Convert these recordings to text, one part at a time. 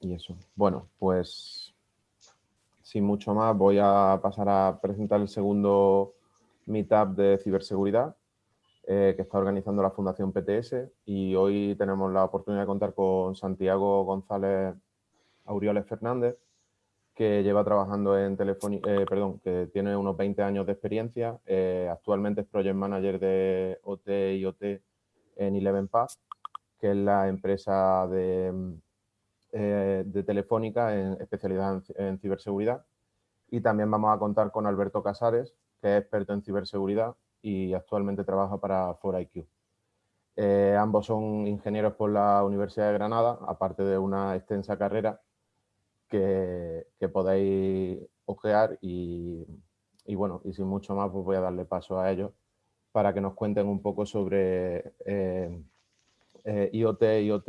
y eso. Bueno, pues sin mucho más voy a pasar a presentar el segundo meetup de ciberseguridad eh, que está organizando la Fundación PTS y hoy tenemos la oportunidad de contar con Santiago González Aureoles Fernández, que lleva trabajando en Telefónica, eh, perdón, que tiene unos 20 años de experiencia. Eh, actualmente es Project Manager de OT y OT en Eleven Path, que es la empresa de, eh, de Telefónica en especialidad en, ciberseguridad. Y también vamos a contar con Alberto Casares, que es experto en ciberseguridad y actualmente trabaja para 4IQ. ambos son ingenieros por la Universidad de Granada, aparte de una extensa carrera que, podéis ojear y, bueno, y sin mucho más pues voy a darle paso a ellos para que nos cuenten un poco sobre eh, eh, IoT, IoT,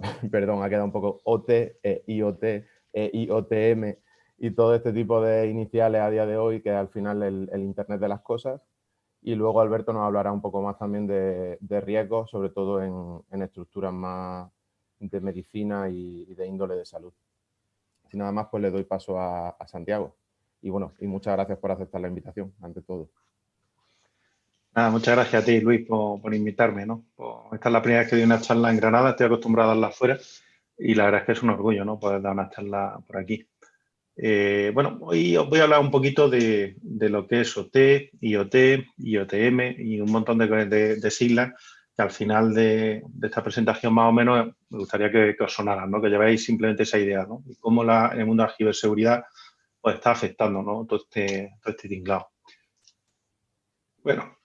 perdón, ha quedado un poco OT, eh, IoT, IoTM y todo este tipo de iniciales a día de hoy que al final el, Internet de las cosas y luego Alberto nos hablará un poco más también de, riesgos, sobre todo en, estructuras más de medicina y de índole de salud. Sin nada más, pues le doy paso a, Santiago. Y bueno, y muchas gracias por aceptar la invitación, ante todo. Muchas gracias a ti, Luis, por, invitarme. ¿no? esta es la primera vez que doy una charla en Granada, estoy acostumbrado a darla afuera y la verdad es que es un orgullo ¿no? poder dar una charla por aquí. Eh, bueno, hoy os voy a hablar un poquito de, lo que es OT, IoT, IoTM y un montón de, de siglas al final de, esta presentación más o menos me gustaría que, os sonara, ¿no? que llevéis simplemente esa idea ¿no? y cómo el mundo de la ciberseguridad pues, está afectando ¿no? todo, este, todo este tinglado. Bueno,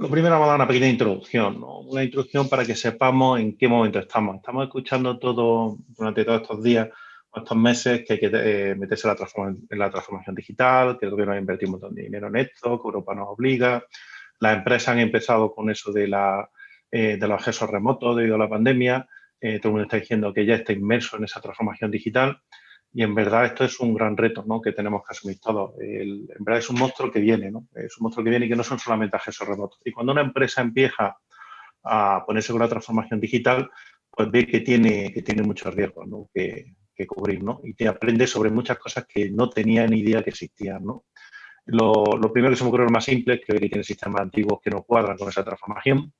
lo primero vamos a dar una pequeña introducción, una introducción para que sepamos en qué momento estamos. Estamos escuchando todo durante todos estos días o estos meses que hay que eh, meterse en la, en la, transformación digital, que el gobierno ha invertido un montón de dinero en esto, que Europa nos obliga. Las empresas han empezado con eso de eh, los accesos remotos debido a la pandemia. Eh, todo el mundo está diciendo que ya está inmerso en esa transformación digital y en verdad esto es un gran reto ¿no? que tenemos que asumir todos. en verdad es un monstruo que viene, ¿no? es un monstruo que viene y que no son solamente accesos remotos. Y cuando una empresa empieza a ponerse con la transformación digital, pues ve que tiene, que tiene muchos riesgos ¿no? que, que, cubrir ¿no? y te aprende sobre muchas cosas que no tenía ni idea que existían. ¿no? Lo, lo, primero que se me ocurre lo más simple es que ve que tiene sistemas antiguos que no cuadran con esa transformación,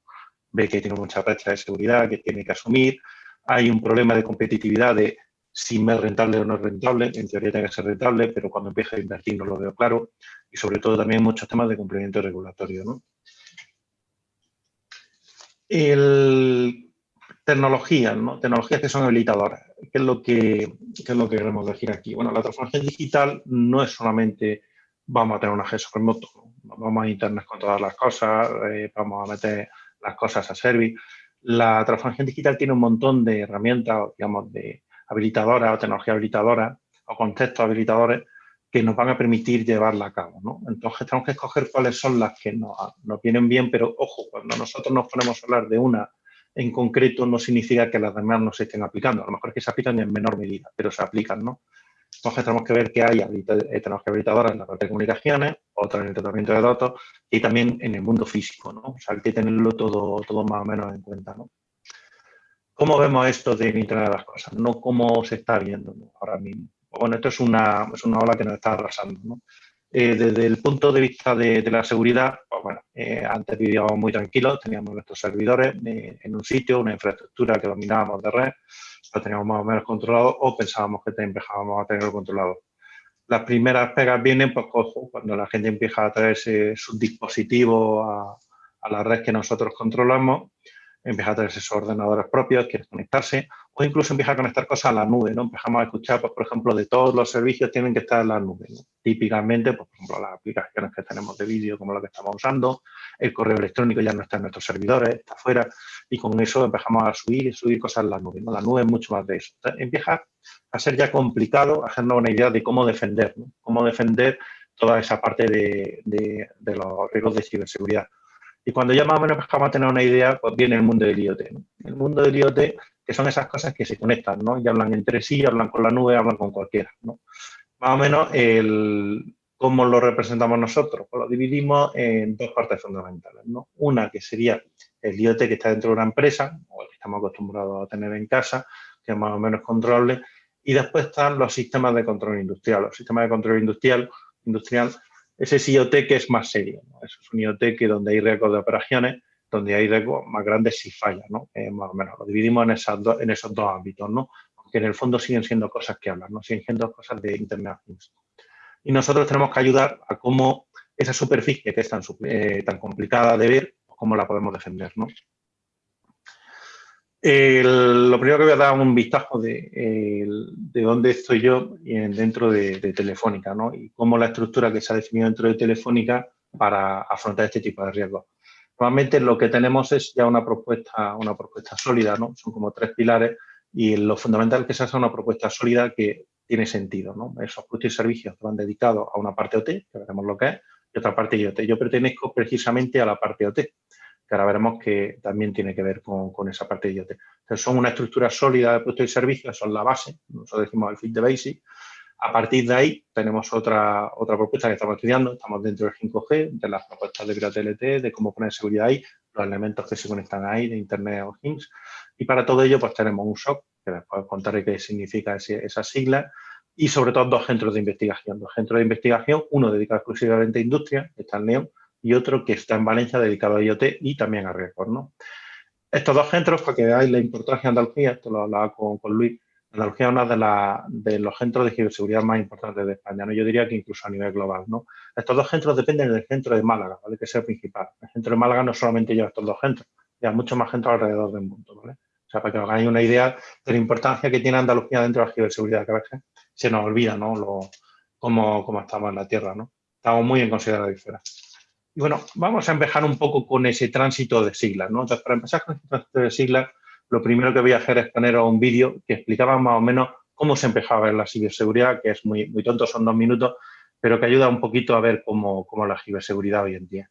ve que tiene mucha brecha de seguridad que tiene que asumir. Hay un problema de competitividad de si me es rentable o no es rentable. En teoría tiene que ser rentable, pero cuando empieza a invertir no lo veo claro. Y sobre todo también muchos temas de cumplimiento regulatorio. ¿no? El, tecnologías, ¿no? tecnologías que son habilitadoras. ¿Qué es, lo que, qué es lo que queremos decir aquí? Bueno, la transformación digital no es solamente vamos a tener un acceso remoto, vamos a Internet con todas las cosas, eh, vamos a meter las cosas a servir. La transformación digital tiene un montón de herramientas, digamos, de habilitadoras o tecnología habilitadora o contextos habilitadores que nos van a permitir llevarla a cabo. ¿no? Entonces tenemos que escoger cuáles son las que nos, nos, vienen bien, pero ojo, cuando nosotros nos ponemos a hablar de una en concreto no significa que las demás no se estén aplicando. A lo mejor es que se aplican en menor medida, pero se aplican. ¿no? Entonces tenemos que ver que hay eh, que habilitadoras en la parte de comunicaciones, otras en el tratamiento de datos y también en el mundo físico, ¿no? O sea, hay que tenerlo todo, todo más o menos en cuenta, ¿no? ¿Cómo vemos esto de Internet de las cosas? No cómo se está viendo ahora mismo. Bueno, esto es una, es una ola que nos está arrasando, ¿no? Eh, desde el punto de vista de, la seguridad, pues bueno, eh, antes vivíamos muy tranquilos, teníamos nuestros servidores en un sitio, una infraestructura que dominábamos de red, lo teníamos más o menos controlado o pensábamos que empezábamos a tenerlo controlado. Las primeras pegas vienen pues, cuando la gente empieza a traerse sus dispositivos a, a la red que nosotros controlamos empieza a tener esos ordenadores propios, quiere conectarse, o incluso empieza a conectar cosas a la nube, ¿no? Empezamos a escuchar, pues, por ejemplo, de todos los servicios tienen que estar en la nube, Típicamente, pues, por ejemplo, las aplicaciones que tenemos de vídeo, como la que estamos usando, el correo electrónico ya no está en nuestros servidores, está fuera, y con eso empezamos a subir subir cosas en la nube. La nube es mucho más de eso. empieza a ser ya complicado hacernos una idea de cómo defender, ¿no? Cómo defender toda esa parte de los riesgos de ciberseguridad. Y cuando ya más o menos empezamos a tener una idea, pues viene el mundo del IoT. El mundo del IoT, que son esas cosas que se conectan, ¿no? Y hablan entre sí, hablan con la nube, hablan con cualquiera, ¿no? Más o menos, el, ¿cómo lo representamos nosotros? Pues lo dividimos en dos partes fundamentales, ¿no? Una que sería el IoT que está dentro de una empresa, o el que estamos acostumbrados a tener en casa, que es más o menos controlable. Y después están los sistemas de control industrial. Los sistemas de control industrial, industrial ese es IoT que es más serio. Eso es un IoT que donde hay riesgos de operaciones, donde hay riesgos más grandes si falla, ¿no? más o menos. Lo dividimos en, esos dos ámbitos, ¿no? que en el fondo siguen siendo cosas que hablan, ¿no? siguen siendo cosas de Internet. Y nosotros tenemos que ayudar a cómo esa superficie que es tan, eh, tan complicada de ver, cómo la podemos defender. ¿no? Lo primero que voy a dar un vistazo de, de dónde estoy yo dentro de, Telefónica ¿no? y cómo la estructura que se ha definido dentro de Telefónica para afrontar este tipo de riesgos. Normalmente lo que tenemos es ya una propuesta, una propuesta sólida, ¿no? son como tres pilares y lo fundamental es que se haga una propuesta sólida que tiene sentido. ¿no? Esos productos y servicios van dedicados a una parte OT, que veremos lo que es, y otra parte IoT. Yo pertenezco precisamente a la parte OT, que ahora veremos que también tiene que ver con, esa parte de IoT. Son una estructura sólida de productos y servicios, son la base, nosotros decimos el fit de basic. A partir de ahí tenemos otra, otra propuesta que estamos estudiando, estamos dentro del 5G, de las propuestas de TLT, de cómo poner seguridad ahí, los elementos que se conectan ahí, de Internet of Things, y para todo ello, pues tenemos un SOC, que después contaré qué significa esa sigla, y sobre todo dos centros de investigación. Dos centros de investigación, uno dedicado exclusivamente a industria, que está en León, y otro que está en Valencia dedicado a IoT y también a riesgos. ¿no? Estos dos centros, para que veáis la importancia de Andalucía, esto lo hablaba con, con Luis, Andalucía es uno de, de, los centros de ciberseguridad más importantes de España, ¿no? yo diría que incluso a nivel global. ¿no? Estos dos centros dependen del centro de Málaga, ¿vale? que es el principal. El centro de Málaga no solamente lleva estos dos centros, lleva muchos más centros alrededor del mundo. ¿vale? O sea, para que os hagáis una idea de la importancia que tiene Andalucía dentro de la ciberseguridad, que a veces se nos olvida, ¿no? Lo, cómo, estamos en la Tierra, ¿no? Estamos muy en consideración. Bueno, vamos a empezar un poco con ese tránsito de siglas. Entonces, para empezar con ese tránsito de siglas, lo primero que voy a hacer es poner un vídeo que explicaba más o menos cómo se empezaba ver la ciberseguridad, que es muy, muy tonto, son dos minutos, pero que ayuda un poquito a ver cómo, cómo la ciberseguridad hoy en día.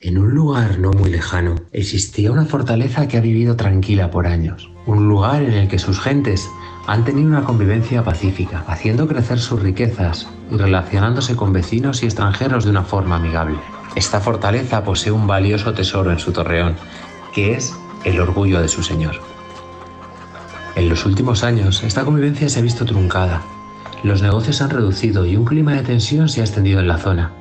En un lugar no muy lejano existía una fortaleza que ha vivido tranquila por años. Un lugar en el que sus gentes han tenido una convivencia pacífica, haciendo crecer sus riquezas y relacionándose con vecinos y extranjeros de una forma amigable. Esta fortaleza posee un valioso tesoro en su torreón, que es el orgullo de su señor. En los últimos años, esta convivencia se ha visto truncada. Los negocios han reducido y un clima de tensión se ha extendido en la zona.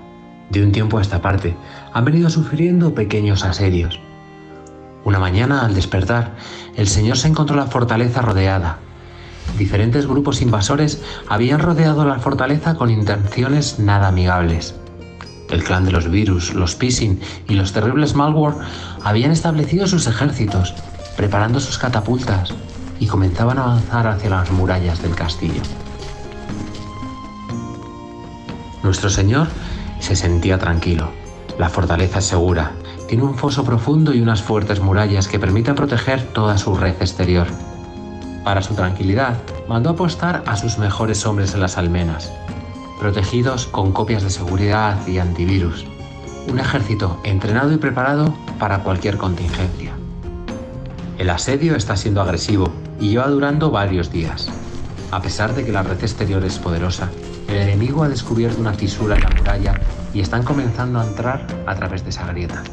De un tiempo a esta parte, han venido sufriendo pequeños asedios. Una mañana, al despertar, el señor se encontró la fortaleza rodeada. Diferentes grupos invasores habían rodeado la fortaleza con intenciones nada amigables. El clan de los virus, los phishing y los terribles malware habían establecido sus ejércitos, preparando sus catapultas, y comenzaban a avanzar hacia las murallas del castillo. Nuestro señor se sentía tranquilo. La fortaleza es segura, tiene un foso profundo y unas fuertes murallas que permiten proteger toda su red exterior. Para su tranquilidad, mandó apostar a sus mejores hombres en las almenas, protegidos con copias de seguridad y antivirus. Un ejército entrenado y preparado para cualquier contingencia. El asedio está siendo agresivo y lleva durando varios días. A pesar de que la red exterior es poderosa, el enemigo ha descubierto una fisura en la muralla y están comenzando a entrar a través de esa grieta.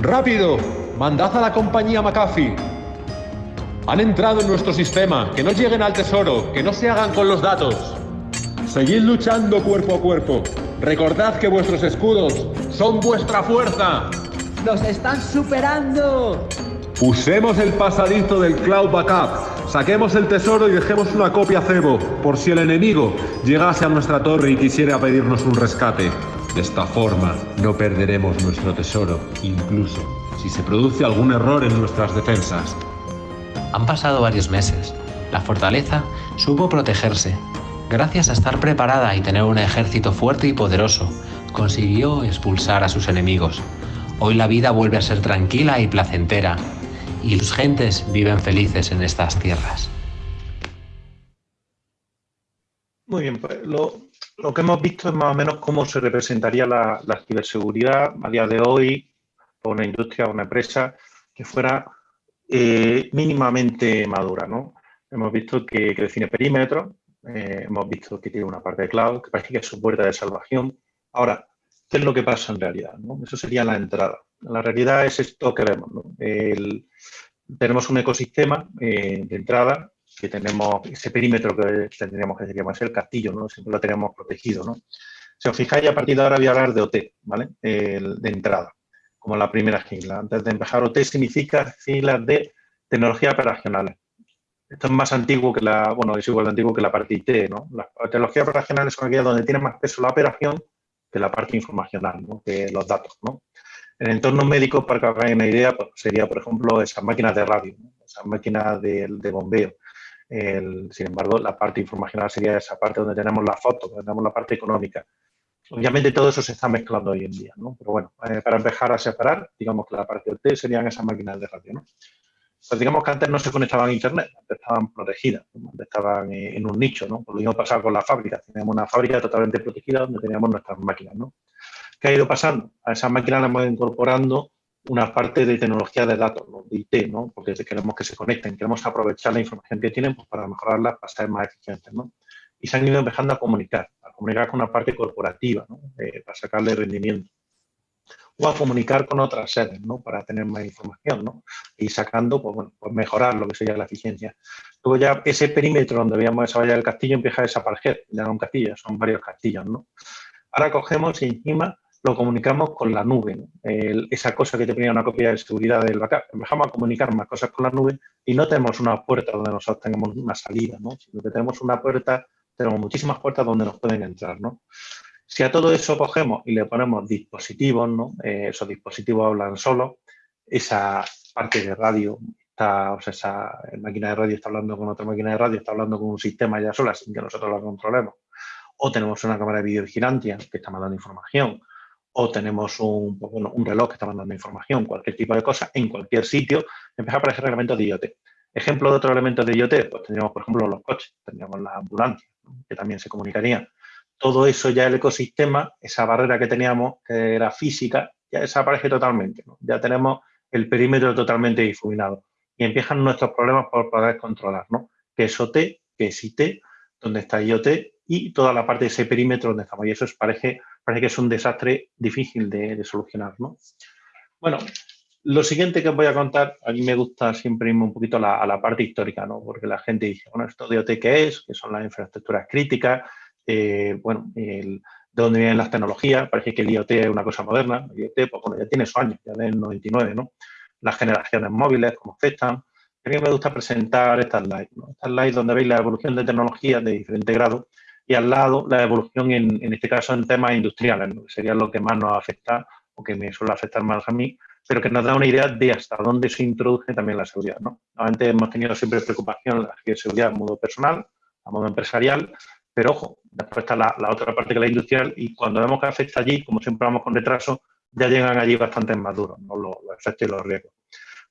¡Rápido! ¡Mandad a la compañía McAfee! Han entrado en nuestro sistema. Que no lleguen al tesoro. Que no se hagan con los datos. Seguid luchando cuerpo a cuerpo. Recordad que vuestros escudos son vuestra fuerza. ¡Nos están superando! Usemos el pasadizo del Cloud Backup. Saquemos el tesoro y dejemos una copia cebo, por si el enemigo llegase a nuestra torre y quisiera pedirnos un rescate. De esta forma, no perderemos nuestro tesoro, incluso si se produce algún error en nuestras defensas. Han pasado varios meses. La fortaleza supo protegerse. Gracias a estar preparada y tener un ejército fuerte y poderoso, consiguió expulsar a sus enemigos. Hoy la vida vuelve a ser tranquila y placentera, y sus gentes viven felices en estas tierras. Muy bien, pues lo, que hemos visto es más o menos cómo se representaría la, ciberseguridad a día de hoy por una industria, una empresa que fuera eh, mínimamente madura. ¿no? Hemos visto que, define perímetros, eh, hemos visto que tiene una parte de cloud, que parece que es su puerta de salvación. Ahora, ¿qué es lo que pasa en realidad? Eso sería la entrada. La realidad es esto que vemos. El, tenemos un ecosistema de entrada que tenemos ese perímetro que tendríamos que sería más el castillo, ¿no? Siempre lo tenemos protegido, ¿no? Si os fijáis, a partir de ahora voy a hablar de OT, ¿vale? de entrada, como la primera sigla. Antes de empezar, OT significa siglas de tecnologías operacionales. Esto es más antiguo que la, bueno, es igual de antiguo que la parte IT, ¿no? Las tecnologías operacionales son aquellas donde tiene más peso la operación que la parte informacional, que los datos, ¿no? En el entorno médico, para que hagáis una idea, pues, sería, por ejemplo, esas máquinas de radio, esas máquinas de, de bombeo, sin embargo, la parte informacional sería esa parte donde tenemos la foto, donde tenemos la parte económica. Obviamente todo eso se está mezclando hoy en día, ¿no? Pero bueno, eh, para empezar a separar, digamos que la parte OT serían esas máquinas de radio, ¿no? Pues digamos que antes no se conectaban a Internet, antes estaban protegidas, antes estaban eh, en un nicho, ¿no? Lo mismo pasaba con la fábrica, teníamos una fábrica totalmente protegida donde teníamos nuestras máquinas, ¿no? ¿Qué ha ido pasando? A esas máquinas las hemos incorporando una parte de tecnología de datos, de IT, ¿no? porque queremos que se conecten, queremos aprovechar la información que tienen pues, para mejorarla, para ser más eficientes. ¿no? Y se han ido empezando a comunicar, a comunicar con una parte corporativa, eh, para sacarle rendimiento. O a comunicar con otras sedes, ¿no? para tener más información, ¿no? y sacando, pues, bueno, pues mejorar lo que sería la eficiencia. Luego ya ese perímetro donde veíamos esa valla del castillo empieza a desaparecer, ya no un castillo, son varios castillos. ¿no? Ahora cogemos encima lo comunicamos con la nube. esa cosa que te ponía una copia de seguridad del backup, empezamos a comunicar más cosas con la nube y no tenemos una puerta donde nosotros tengamos una salida, ¿no? sino que tenemos una puerta, tenemos muchísimas puertas donde nos pueden entrar. ¿no? Si a todo eso cogemos y le ponemos dispositivos, ¿no? Eh, esos dispositivos hablan solo, esa parte de radio, está, o sea, esa máquina de radio está hablando con otra máquina de radio, está hablando con un sistema ya sola sin que nosotros lo controlemos. O tenemos una cámara de videovigilancia que está mandando información o tenemos un, pues un, reloj que está mandando información, cualquier tipo de cosa, en cualquier sitio, empieza a aparecer elementos de IoT. Ejemplo de otros elementos de IoT, pues tendríamos, por ejemplo, los coches, tendríamos la ambulancia, que también se comunicaría. Todo eso ya el ecosistema, esa barrera que teníamos, que era física, ya desaparece totalmente. Ya tenemos el perímetro totalmente difuminado. Y empiezan nuestros problemas por poder controlar, ¿no? ¿Qué es OT? ¿Qué es IT? ¿Dónde está IoT? Y toda la parte de ese perímetro donde estamos. Y eso es, parece parece que es un desastre difícil de, solucionar. ¿no? Bueno, lo siguiente que os voy a contar, a mí me gusta siempre irme un poquito a la, parte histórica, ¿no? porque la gente dice, bueno, ¿esto de OT qué es? ¿Qué son las infraestructuras críticas? Eh, bueno, ¿de dónde vienen las tecnologías? Parece que el IoT es una cosa moderna. El IoT, pues bueno, ya tiene su año, ya del 99, ¿no? Las generaciones móviles, cómo afectan. A mí me gusta presentar estas slides, ¿no? Estas slides donde veis la evolución de tecnologías de diferente grado y al lado la evolución en, en este caso en temas industriales, que sería lo que más nos afecta o que me suele afectar más a mí, pero que nos da una idea de hasta dónde se introduce también la seguridad. ¿no? Antes hemos tenido siempre preocupación la seguridad a modo personal, a modo empresarial, pero ojo, después está la, otra parte que la industrial y cuando vemos que afecta allí, como siempre vamos con retraso, ya llegan allí bastante maduros ¿no? los, efectos y los riesgos.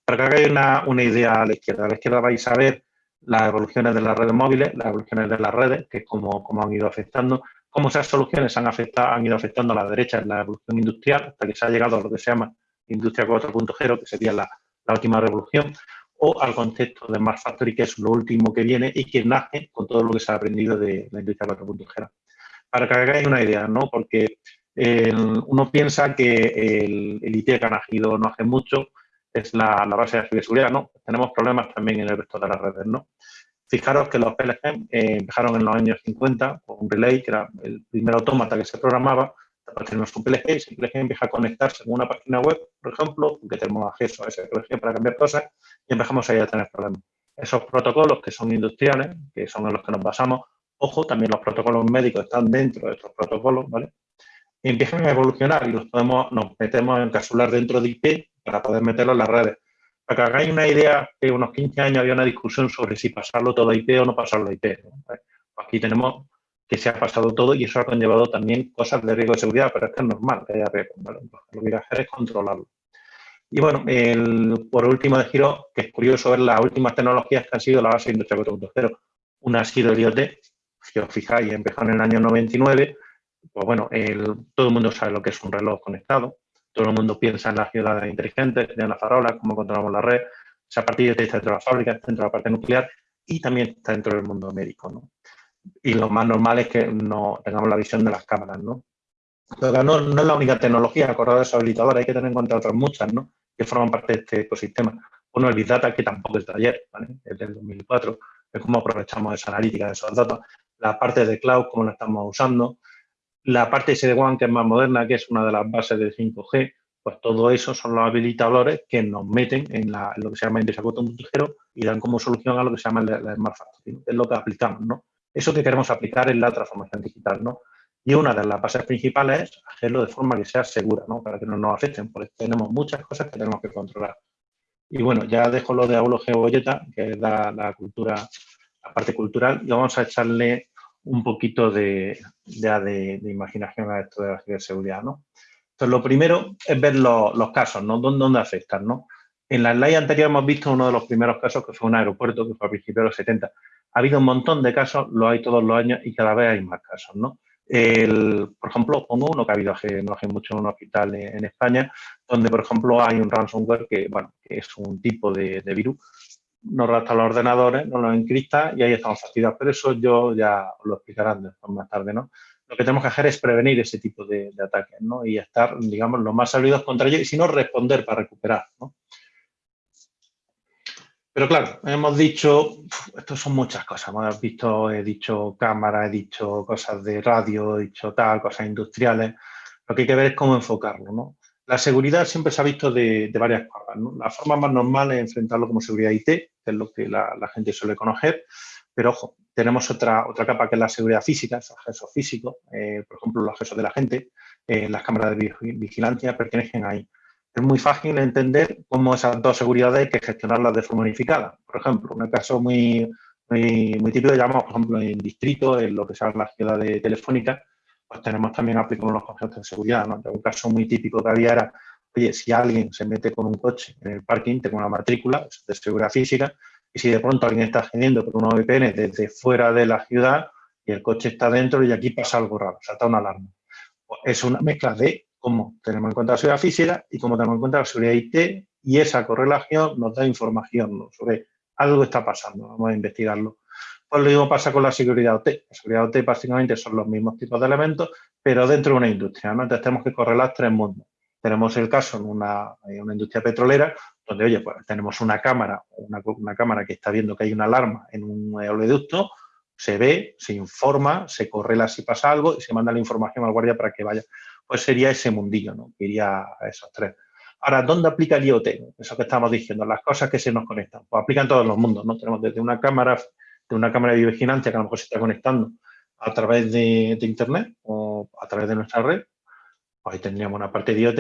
Para que hagáis una, una idea a la izquierda, a la izquierda vais a ver las evoluciones de las redes móviles, las evoluciones de las redes, que es como, han ido afectando, cómo esas soluciones han, afectado, han ido afectando a la derecha en la evolución industrial, hasta que se ha llegado a lo que se llama Industria 4.0, que sería la, última revolución, o al concepto de Smart Factory, que es lo último que viene y que nace con todo lo que se ha aprendido de la Industria 4.0. Para que hagáis una idea, ¿no? Porque uno piensa que el, el IT que ha nacido no hace mucho, es la, base de ciberseguridad, ¿no? Tenemos problemas también en el resto de las redes, ¿no? Fijaros que los PLG eh, empezaron en los años 50 con un relay, que era el primer autómata que se programaba, después tenemos un PLG, y ese PLG empieza a conectarse con una página web, por ejemplo, que tenemos acceso a ese PLG para cambiar cosas, y empezamos ahí a tener problemas. Esos protocolos que son industriales, que son en los que nos basamos, ojo, también los protocolos médicos están dentro de estos protocolos, ¿vale? Y empiezan a evolucionar y los podemos, nos metemos a encapsular dentro de IP para poder meterlo en las redes. Para que hagáis una idea, que unos 15 años había una discusión sobre si pasarlo todo a IP o no pasarlo a IP. Aquí tenemos que se ha pasado todo y eso ha conllevado también cosas de riesgo de seguridad, pero es que es normal que haya riesgo. Lo que hay que hacer es controlarlo. Y bueno, por último de giro, que es curioso ver las últimas tecnologías que han sido la base de Industria 4.0. Una ha sido el IoT, si os fijáis, empezó en el año 99. Pues bueno, todo el mundo sabe lo que es un reloj conectado todo el mundo piensa en las ciudades inteligentes, en las farolas, cómo controlamos la red. Esa partida está dentro de la fábrica, está dentro de la parte nuclear y también está dentro del mundo médico. ¿no? Y lo más normal es que no tengamos la visión de las cámaras. ¿no? Pero no, no es la única tecnología, acordado de esos habilitadores, hay que tener en cuenta otras muchas ¿no? que forman parte de este ecosistema. Bueno, el Big Data, que tampoco es de ayer, ¿vale? es del 2004, es cómo aprovechamos esa analítica de esos datos, la parte de cloud, cómo la estamos usando, la parte SD-WAN, que es más moderna, que es una de las bases del 5G, pues todo eso son los habilitadores que nos meten en, lo que se llama Industria 4.0 y dan como solución a lo que se llama el, Smart Factory, es lo que aplicamos, ¿no? Eso que queremos aplicar en la transformación digital, ¿no? Y una de las bases principales es hacerlo de forma que sea segura, ¿no? Para que no nos afecten, porque tenemos muchas cosas que tenemos que controlar. Y bueno, ya dejo lo de Aulo Geobolleta, que es la, cultura, la parte cultural, y vamos a echarle un poquito de, de, de, imaginación a esto de la ciberseguridad, ¿no? Entonces, lo primero es ver los, casos, ¿no? ¿Dónde, afectan, no? En la slide anterior hemos visto uno de los primeros casos, que fue un aeropuerto, que fue a principios de los 70. Ha habido un montón de casos, lo hay todos los años y cada vez hay más casos, ¿no? por ejemplo, pongo uno que ha habido hace, no hace mucho en un hospital en, España, donde, por ejemplo, hay un ransomware que, bueno, que es un tipo de, virus, nos rapta los ordenadores, nos los encripta y ahí estamos fastidiados. Pero eso yo ya os lo explicaré más tarde, ¿no? Lo que tenemos que hacer es prevenir ese tipo de, ataques, ¿no? Y estar, digamos, lo más salidos contra ellos y si no, responder para recuperar, ¿no? Pero claro, hemos dicho, esto son muchas cosas, hemos visto, he dicho cámara, he dicho cosas de radio, he dicho tal, cosas industriales. Lo que hay que ver es cómo enfocarlo, ¿no? La seguridad siempre se ha visto de, varias formas. La forma más normal es enfrentarlo como seguridad IT, que es lo que la, gente suele conocer, pero ojo, tenemos otra, otra capa que es la seguridad física, el acceso físico, eh, por ejemplo, los accesos de la gente, eh, las cámaras de vigilancia pertenecen ahí es muy fácil entender cómo esas dos seguridades hay que gestionarlas de forma unificada. Por ejemplo, un caso muy, muy, muy típico, llamamos, por ejemplo, en distrito, en lo que se llama la ciudad de telefónica, pues tenemos también aplicamos los conceptos de seguridad. ¿no? Un caso muy típico que había era, oye, si alguien se mete con un coche en el parking, tengo una matrícula de seguridad física, y si de pronto alguien está accediendo por una VPN desde fuera de la ciudad y el coche está dentro y aquí pasa algo raro, salta una alarma. Es una mezcla de cómo tenemos en cuenta la seguridad física y cómo tenemos en cuenta la seguridad IT y esa correlación nos da información sobre algo está pasando, vamos a investigarlo. Pues lo mismo pasa con la seguridad OT. La seguridad OT básicamente son los mismos tipos de elementos, pero dentro de una industria, ¿no? Entonces tenemos que correlar tres mundos. Tenemos el caso en una, industria petrolera, donde, oye, pues tenemos una cámara, una, cámara que está viendo que hay una alarma en un oleoducto, se ve, se informa, se correla si pasa algo y se manda la información al guardia para que vaya pues sería ese mundillo, ¿no? Que iría a esos tres. Ahora, ¿dónde aplica el IoT? Eso que estamos diciendo, las cosas que se nos conectan. Pues aplican todos los mundos, ¿no? Tenemos desde una cámara, de una cámara de vigilancia que a lo mejor se está conectando a través de, Internet o a través de nuestra red. Pues ahí tendríamos una parte de IoT.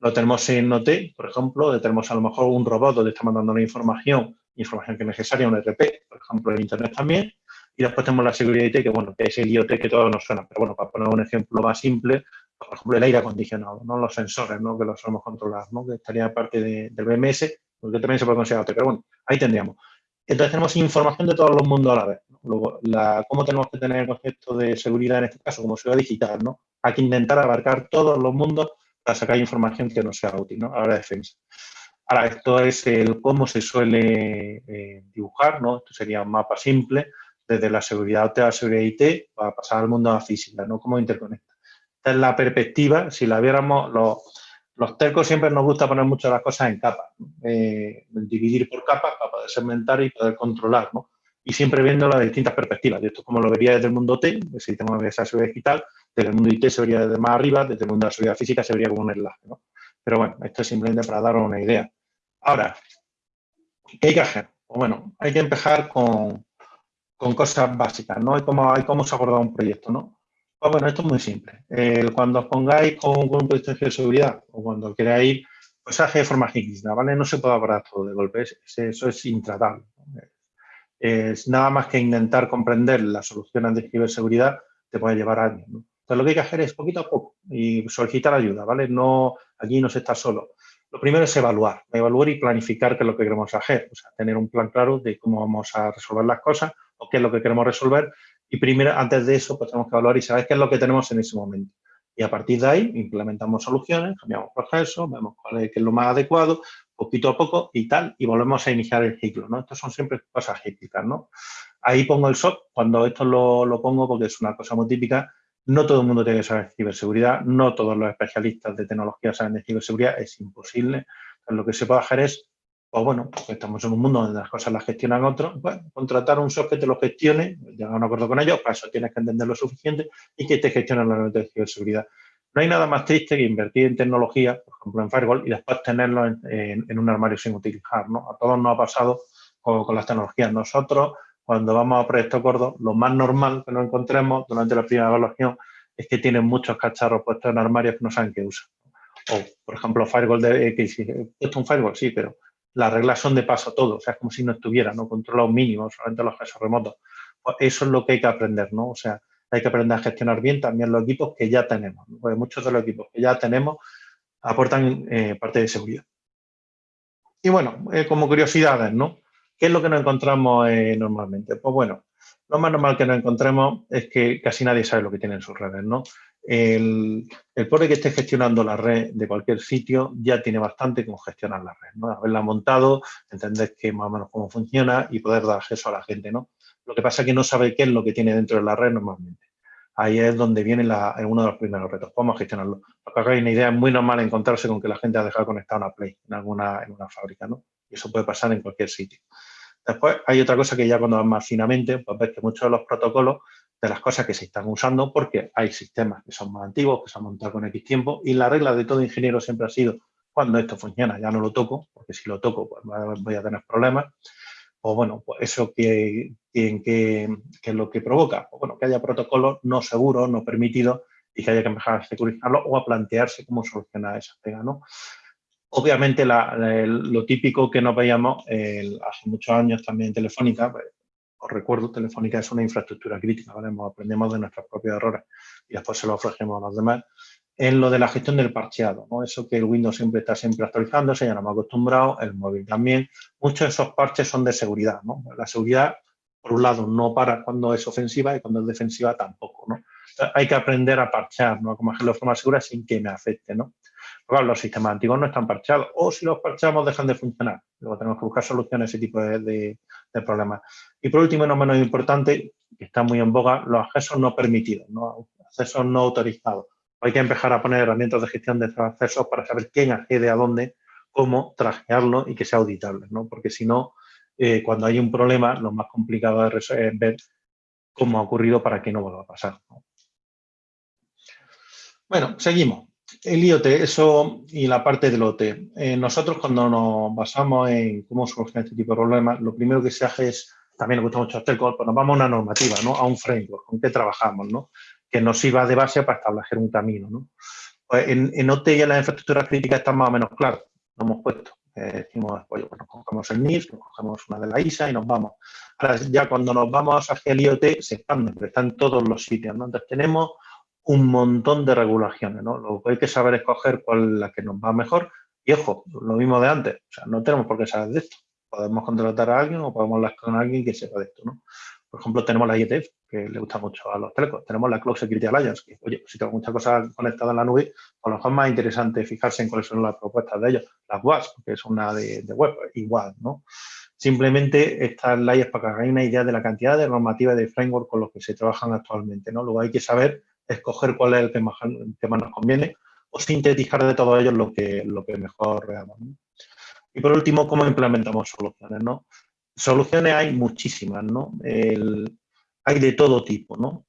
Lo tenemos en OT, por ejemplo, tenemos a lo mejor un robot donde está mandando una información, información que es necesaria, un RP, por ejemplo, en Internet también. Y después tenemos la seguridad IT, que bueno, que es el IoT que todos nos suena. Pero bueno, para poner un ejemplo más simple, por ejemplo, el aire acondicionado, ¿no? los sensores ¿no? que los solemos controlar, ¿no? que estaría parte del BMS, porque también se puede considerar pero bueno, ahí tendríamos. Entonces tenemos información de todos los mundos a la vez. Luego, la, ¿cómo tenemos que tener el concepto de seguridad en este caso? Como seguridad digital, ¿no? Hay que intentar abarcar todos los mundos para sacar información que nos sea útil, ¿no? A defensa. Ahora, esto es el cómo se suele eh, dibujar, ¿no? Esto sería un mapa simple, desde la seguridad a la seguridad IT, para pasar al mundo de la física, ¿no? Cómo interconecta. Esta es la perspectiva, si la viéramos, los, los tercos siempre nos gusta poner muchas las cosas en capas, eh, dividir por capas para poder segmentar y poder controlar, ¿no? Y siempre viendo las distintas perspectivas. Esto como lo vería desde el mundo T, si tenemos esa seguridad digital, desde el mundo IT se vería desde más arriba, desde el mundo de la seguridad física se vería como un enlace, ¿no? Pero bueno, esto es simplemente para daros una idea. Ahora, ¿qué hay que hacer? Pues bueno, hay que empezar con, con cosas básicas, ¿no? Hay cómo, hay cómo se aborda un proyecto, ¿no? Pues bueno, esto es muy simple. cuando os pongáis con, un proyecto de seguridad o cuando queráis, pues hace de forma rígida, ¿vale? No se puede abordar todo de golpe, eso es intratable. Es nada más que intentar comprender las soluciones de ciberseguridad te puede llevar años. ¿no? Entonces, lo que hay que hacer es poquito a poco y solicitar ayuda, ¿vale? No, aquí no se está solo. Lo primero es evaluar, evaluar y planificar qué es lo que queremos hacer, o sea, tener un plan claro de cómo vamos a resolver las cosas o qué es lo que queremos resolver y primero, antes de eso, pues tenemos que evaluar y saber qué es lo que tenemos en ese momento. Y a partir de ahí implementamos soluciones, cambiamos procesos, vemos cuál es, qué es lo más adecuado, poquito a poco y tal, y volvemos a iniciar el ciclo, ¿no? Estas son siempre cosas cíclicas, ¿no? Ahí pongo el SOC, cuando esto lo, lo pongo porque es una cosa muy típica, no todo el mundo tiene que saber ciberseguridad, no todos los especialistas de tecnología saben de ciberseguridad, es imposible. Lo que se puede hacer es pues bueno, pues estamos en un mundo donde las cosas las gestionan otros, pues contratar un software que te lo gestione, llegar a un acuerdo con ellos, para eso tienes que entender lo suficiente y que te gestione la nota de ciberseguridad. No hay nada más triste que invertir en tecnología, por ejemplo en Firewall, y después tenerlo en, un armario sin utilizar. ¿no? A todos nos ha pasado con, las tecnologías. Nosotros, cuando vamos a proyectos gordos, lo más normal que nos encontremos durante la primera evaluación es que tienen muchos cacharros puestos en armarios que no saben qué usan. O, por ejemplo, Firewall de X. Esto un Firewall, sí, pero las reglas son de paso todo. O sea, es como si no estuviera, ¿no? Controla un mínimo, solamente los accesos remotos. Pues eso es lo que hay que aprender, ¿no? O sea, hay que aprender a gestionar bien también los equipos que ya tenemos. Porque muchos de los equipos que ya tenemos aportan eh, parte de seguridad. Y bueno, eh, como curiosidades, ¿no? ¿Qué es lo que nos encontramos eh, normalmente? Pues bueno, lo más normal que nos encontremos es que casi nadie sabe lo que tiene en sus redes, ¿no? El, el pobre que esté gestionando la red de cualquier sitio ya tiene bastante con gestionar la red, ¿no? Haberla montado, entender que más o menos cómo funciona y poder dar acceso a la gente, ¿no? Lo que pasa es que no sabe qué es lo que tiene dentro de la red normalmente. Ahí es donde viene uno de los primeros retos. Cómo gestionarlo. Para que hagáis una idea, es muy normal encontrarse con que la gente ha dejado conectada una Play en alguna en una fábrica, ¿no? Y eso puede pasar en cualquier sitio. Después hay otra cosa que ya cuando vas más finamente, pues ves que muchos de los protocolos de las cosas que se están usando, porque hay sistemas que son más antiguos, que se han montado con X tiempo, y la regla de todo ingeniero siempre ha sido, cuando esto funciona ya no lo toco, porque si lo toco pues voy a tener problemas, o bueno, pues eso que, que, es lo que provoca, pues bueno, que haya protocolos no seguros, no permitidos y que haya que empezar a securizarlo o a plantearse cómo solucionar esa pega, ¿no? Obviamente lo típico que nos veíamos hace muchos años también en Telefónica, pues, os recuerdo, Telefónica es una infraestructura crítica, ¿vale? aprendemos de nuestros propios errores y después se lo ofrecemos a los demás en lo de la gestión del parcheado, ¿no? Eso que el Windows siempre está siempre actualizándose, ya no hemos acostumbrado, el móvil también. Muchos de esos parches son de seguridad, ¿no? La seguridad, por un lado, no para cuando es ofensiva y cuando es defensiva tampoco, ¿no? hay que aprender a parchar, ¿no? Como hacerlo de forma segura sin que me afecte, ¿no? Porque los sistemas antiguos no están parchados, o si los parchamos dejan de funcionar. Luego tenemos que buscar soluciones a ese tipo de, de problemas. Y por último, no menos importante, que está muy en boga, los accesos no permitidos, ¿no? accesos no autorizados hay que empezar a poner herramientas de gestión de accesos para saber quién accede a dónde, cómo trajearlo y que sea auditable, ¿no? Porque si no, eh, cuando hay un problema, lo más complicado es ver cómo ha ocurrido para que no vuelva a pasar. Bueno, seguimos. El IoT, eso y la parte del OT. Eh, nosotros cuando nos basamos en cómo solucionar este tipo de problemas, lo primero que se hace es, también nos gusta mucho hacer, pues nos vamos a una normativa, ¿no? a un framework, con qué trabajamos. ¿no? que nos sirva de base para establecer un camino. ¿no? Pues en, en OT y en las infraestructuras críticas está más o menos claro, lo hemos puesto. Eh, decimos, pues, nos cogemos el NIS, nos cogemos una de la ISA y nos vamos. Ahora, ya cuando nos vamos hacia el IoT, se expande, pero está en todos los sitios. ¿no? Entonces, tenemos un montón de regulaciones. ¿no? Lo que hay que saber escoger cuál es la que nos va mejor. Y ojo, lo mismo de antes, o sea, no tenemos por qué saber de esto. Podemos contratar a alguien o podemos hablar con alguien que sepa de esto. ¿no? Por ejemplo, tenemos la IETF, que le gusta mucho a los telecos. Tenemos la Cloud Security Alliance, que, oye, si tengo muchas cosas conectadas en la nube, a lo mejor es más interesante fijarse en cuáles son las propuestas de ellos. Las WAS, que es una de, web, igual, ¿no? Simplemente estas leyes para que hagáis una idea de la cantidad de normativas de framework con los que se trabajan actualmente, ¿no? Luego hay que saber escoger cuál es el que más, nos conviene o sintetizar de todos ellos lo que, lo que mejor veamos. Y por último, cómo implementamos soluciones, ¿no? Soluciones hay muchísimas, ¿no? hay de todo tipo, ¿no?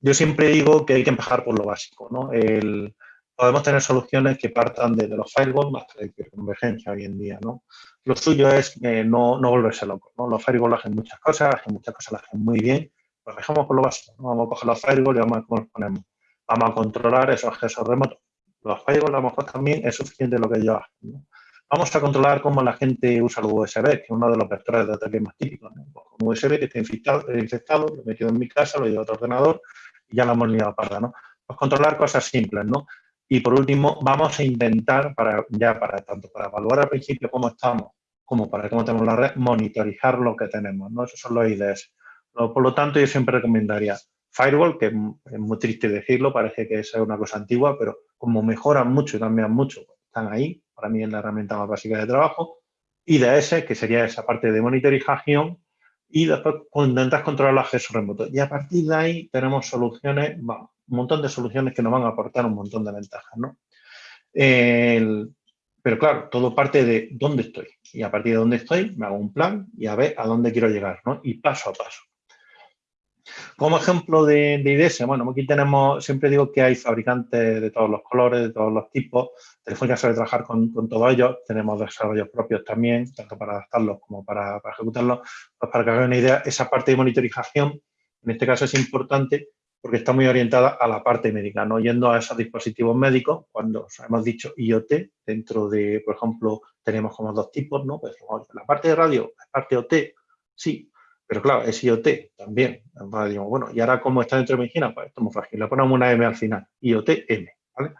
Yo siempre digo que hay que empezar por lo básico, ¿no? podemos tener soluciones que partan desde los firewalls hasta la convergencia hoy en día, ¿no? Lo suyo es no, no, volverse loco, ¿no? Los firewalls hacen muchas cosas, hacen muchas cosas, las hacen muy bien, pues dejamos por lo básico. Vamos a coger los firewalls y vamos a cómo los ponemos. Vamos a controlar esos accesos remotos. Los firewalls a lo mejor también es suficiente lo que hacen, ¿no? Vamos a controlar cómo la gente usa el USB, que es uno de los vectores de ataque más típicos. Un USB que está infectado, infectado, lo he metido en mi casa, lo llevo a otro ordenador y ya lo hemos liado parda. ¿no? Pues controlar cosas simples. ¿no? Y por último, vamos a intentar, para, ya para tanto para evaluar al principio cómo estamos, como para cómo tenemos la red, monitorizar lo que tenemos. ¿no? Esos son los IDs. Por lo tanto, yo siempre recomendaría Firewall, que es muy triste decirlo, parece que es una cosa antigua, pero como mejoran mucho y cambian mucho, están ahí, para mí es la herramienta más básica de trabajo, IDS, que sería esa parte de monitorización, y después intentas controlar el acceso remoto. Y a partir de ahí tenemos soluciones, un montón de soluciones que nos van a aportar un montón de ventajas. ¿no? pero claro, todo parte de dónde estoy. Y a partir de donde estoy, me hago un plan y a ver a dónde quiero llegar, ¿no? Y paso a paso. Como ejemplo de, de IDS, bueno, aquí tenemos, siempre digo que hay fabricantes de todos los colores, de todos los tipos. Telefónica suele trabajar con, con todos ellos. Tenemos desarrollos propios también, tanto para adaptarlos como para, ejecutarlos. Pues para que hagan una idea, esa parte de monitorización, en este caso es importante porque está muy orientada a la parte médica, no yendo a esos dispositivos médicos, cuando hemos dicho IoT, dentro de, por ejemplo, tenemos como dos tipos, ¿no? Pues la parte de radio, la parte OT, sí, pero claro, es IoT también. bueno, y ahora como está dentro de medicina, pues esto es muy frágil, le ponemos una M al final, IoT M, ¿vale?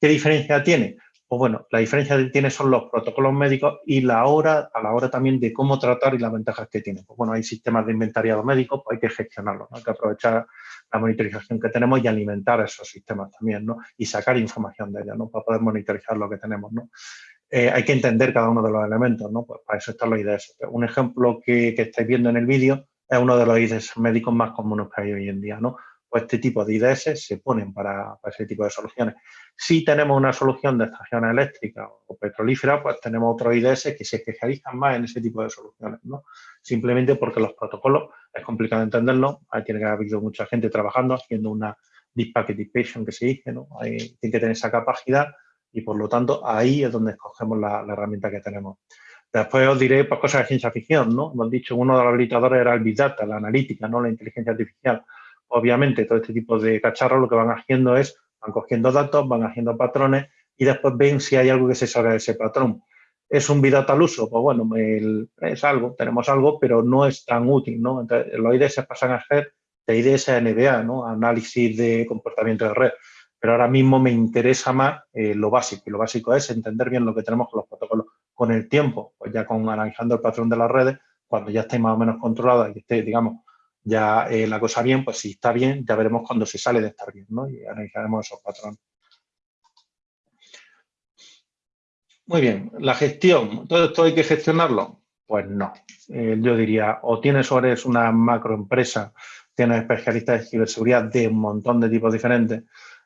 ¿Qué diferencia tiene? Pues bueno, la diferencia que tiene son los protocolos médicos y la hora, a la hora también de cómo tratar y las ventajas que tiene. Pues bueno, hay sistemas de inventariado médico, pues hay que gestionarlos, hay que aprovechar la monitorización que tenemos y alimentar esos sistemas también, ¿no? Y sacar información de ellos, ¿no? Para poder monitorizar lo que tenemos, ¿no? Eh, hay que entender cada uno de los elementos, ¿no? Pues para eso están los IDS. Un ejemplo que, que estáis viendo en el vídeo es uno de los IDS médicos más comunes que hay hoy en día, ¿no? Pues este tipo de IDS se ponen para, para, ese tipo de soluciones. Si tenemos una solución de estación eléctrica o petrolífera, pues tenemos otros IDS que se especializan más en ese tipo de soluciones, ¿no? Simplemente porque los protocolos es complicado entenderlo, ahí tiene que haber mucha gente trabajando, haciendo una deep packetization que se dice, ¿no? Ahí tiene que tener esa capacidad y por lo tanto ahí es donde escogemos la, herramienta que tenemos. Después os diré pues, cosas de ciencia ficción, ¿no? Hemos dicho uno de los habilitadores era el Big Data, la analítica, ¿no? La inteligencia artificial obviamente todo este tipo de cacharros lo que van haciendo es, van cogiendo datos, van haciendo patrones y después ven si hay algo que se sale de ese patrón. ¿Es un bidata al uso? Pues bueno, es algo, tenemos algo, pero no es tan útil, ¿no? Entonces, los IDS pasan a ser de IDS a NBA, ¿no? Análisis de comportamiento de red. Pero ahora mismo me interesa más eh, lo básico, y lo básico es entender bien lo que tenemos con los protocolos. Con el tiempo, pues ya con analizando el patrón de las redes, cuando ya esté más o menos controlada y esté, digamos, ya eh, la cosa bien, pues si está bien, ya veremos cuando se sale de estar bien, ¿no? Y analizaremos esos patrones. Muy bien, la gestión, ¿todo esto hay que gestionarlo? Pues no, eh, yo diría, o tienes o eres una macroempresa, tienes especialistas de ciberseguridad de un montón de tipos diferentes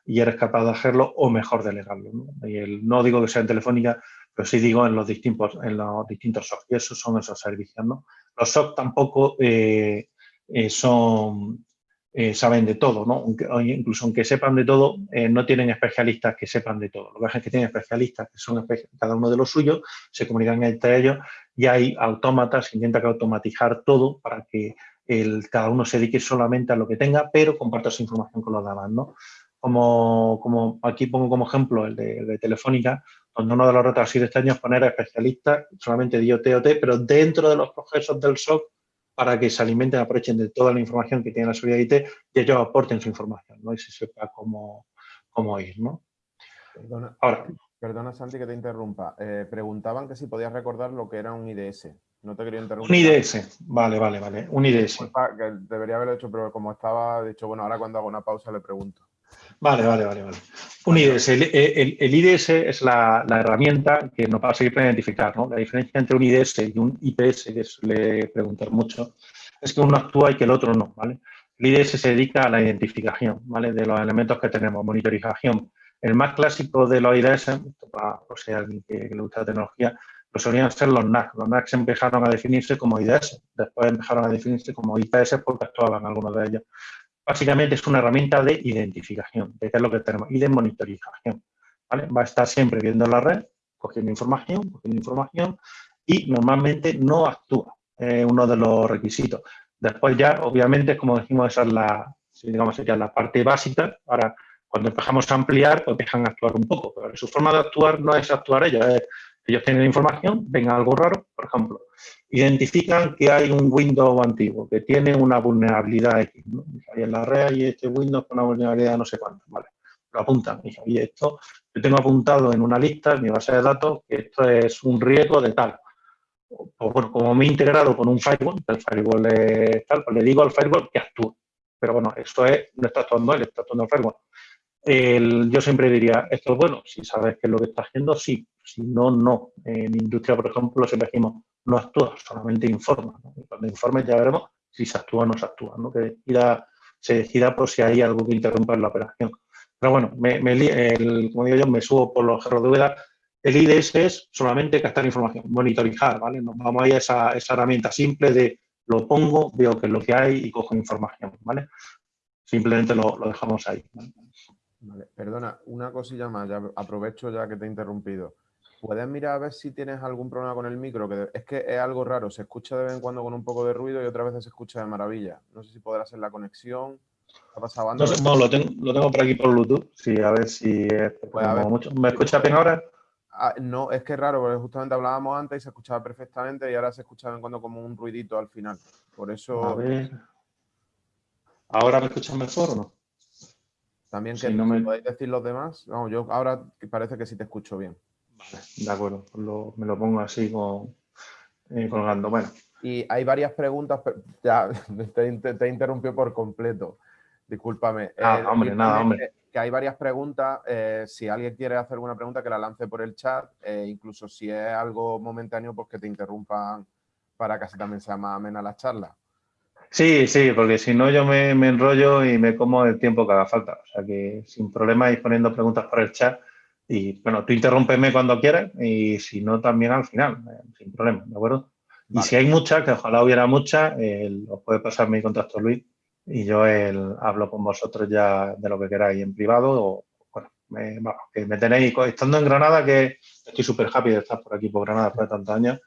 y eres capaz de hacerlo o mejor delegarlo. ¿no? Y no digo que sea en Telefónica, pero sí digo en los distintos, en los distintos SOC, y esos son esos servicios. ¿no? Los SOC tampoco eh, eh, son, eh, saben de todo, ¿no? incluso aunque sepan de todo, no tienen especialistas que sepan de todo. Lo que es que tienen especialistas que son cada uno de los suyos, se comunican entre ellos y hay autómatas, se intenta automatizar todo para que el, cada uno se dedique solamente a lo que tenga, pero comparta su información con los demás, ¿no? Como, como aquí pongo como ejemplo el de, Telefónica, donde uno de los retos ha sido este año es poner especialistas solamente de IoT, OT, pero dentro de los procesos del SOC para que se alimenten, aprovechen de toda la información que tiene la seguridad IT y ellos aporten su información, ¿no? Y se sepa cómo, cómo ir, ¿no? Perdona, Ahora, perdona, Santi, que te interrumpa. Eh, preguntaban que si podías recordar lo que era un IDS. No te quería interrumpir. Un IDS, vale, vale, vale. Un IDS. Que debería haberlo hecho, pero como estaba dicho, bueno, ahora cuando hago una pausa le pregunto. Vale, vale, vale. vale. Un IDS. El, el, IDS es la, la, herramienta que nos va a servir para identificar. ¿no? La diferencia entre un IDS y un IPS, que suele preguntar mucho, es que uno actúa y que el otro no. ¿vale? El IDS se dedica a la identificación ¿vale? de los elementos que tenemos, monitorización. El más clásico de los IDS, o sea, alguien que, le gusta la tecnología, pues solían ser los NAC. Los NAC empezaron a definirse como IDS, después empezaron a definirse como IPS porque actuaban algunos de ellos básicamente es una herramienta de identificación, de qué es lo que tenemos, y de monitorización. Va a estar siempre viendo la red, cogiendo información, cogiendo información, y normalmente no actúa, es uno de los requisitos. Después ya, obviamente, como decimos, esa es la, digamos, sería la parte básica. Ahora, cuando empezamos a ampliar, pues dejan actuar un poco, pero su forma de actuar no es actuar ellos, es ellos tienen información, ven algo raro, por ejemplo, identifican que hay un Windows antiguo, que tiene una vulnerabilidad X. ¿no? Y en la red hay este Windows con una vulnerabilidad no sé cuánto, ¿vale? Lo apuntan. Y esto, yo tengo apuntado en una lista, en mi base de datos, que esto es un riesgo de tal. O, bueno, como me he integrado con un firewall, el firewall es tal, pues le digo al firewall que actúe. Pero bueno, esto es, no está actuando él, está actuando el firewall. Yo siempre diría, esto es bueno, si sabes qué es lo que está haciendo, sí, si no, no. En industria, por ejemplo, siempre decimos, no actúa, solamente informa. cuando informe ya veremos si se actúa o no se actúa, ¿no? que se decida por si hay algo que interrumpa en la operación. Pero bueno, como digo yo, me subo por los cerros de El IDS es solamente captar información, monitorizar, ¿vale? Nos vamos a ir a esa, herramienta simple de lo pongo, veo qué es lo que hay y cojo información, ¿vale? Simplemente lo, dejamos ahí. Perdona, una cosilla más, ya aprovecho ya que te he interrumpido. ¿Puedes mirar a ver si tienes algún problema con el micro? Que es que es algo raro, se escucha de vez en cuando con un poco de ruido y otras veces se escucha de maravilla. No sé si podrá ser la conexión. ¿Ha pasado antes? No, lo, tengo, lo tengo por aquí por Bluetooth. Sí, a ver si es pues mucho. ¿Me escucha bien ahora? Ah, no, es que es raro, porque justamente hablábamos antes y se escuchaba perfectamente y ahora se escucha de vez en cuando como un ruidito al final. Por eso... A ver. ¿Ahora me escuchan mejor o no? También que no me... podéis decir los demás. Vamos, yo ahora parece que sí te escucho bien. Vale, de acuerdo. me lo pongo así con, eh, colgando. Bueno. Y hay varias preguntas, ya te, te, interrumpió por completo. Discúlpame. Ah, hombre, nada, hombre. Que hay varias preguntas. Eh, si alguien quiere hacer alguna pregunta, que la lance por el chat. Eh, incluso si es algo momentáneo, pues que te interrumpan para que así también sea más amena la charla. Sí, sí, porque si no yo me, enrollo y me como el tiempo que haga falta. O sea que sin problema ir poniendo preguntas por el chat. Y bueno, tú interrúmpeme cuando quieras y si no también al final, eh, sin problema, ¿de acuerdo? Y si hay muchas, que ojalá hubiera muchas, os puede pasar mi contacto Luis y yo hablo con vosotros ya de lo que queráis en privado o bueno, me, que me tenéis, estando en Granada, que estoy súper happy de estar por aquí por Granada después de tantos años,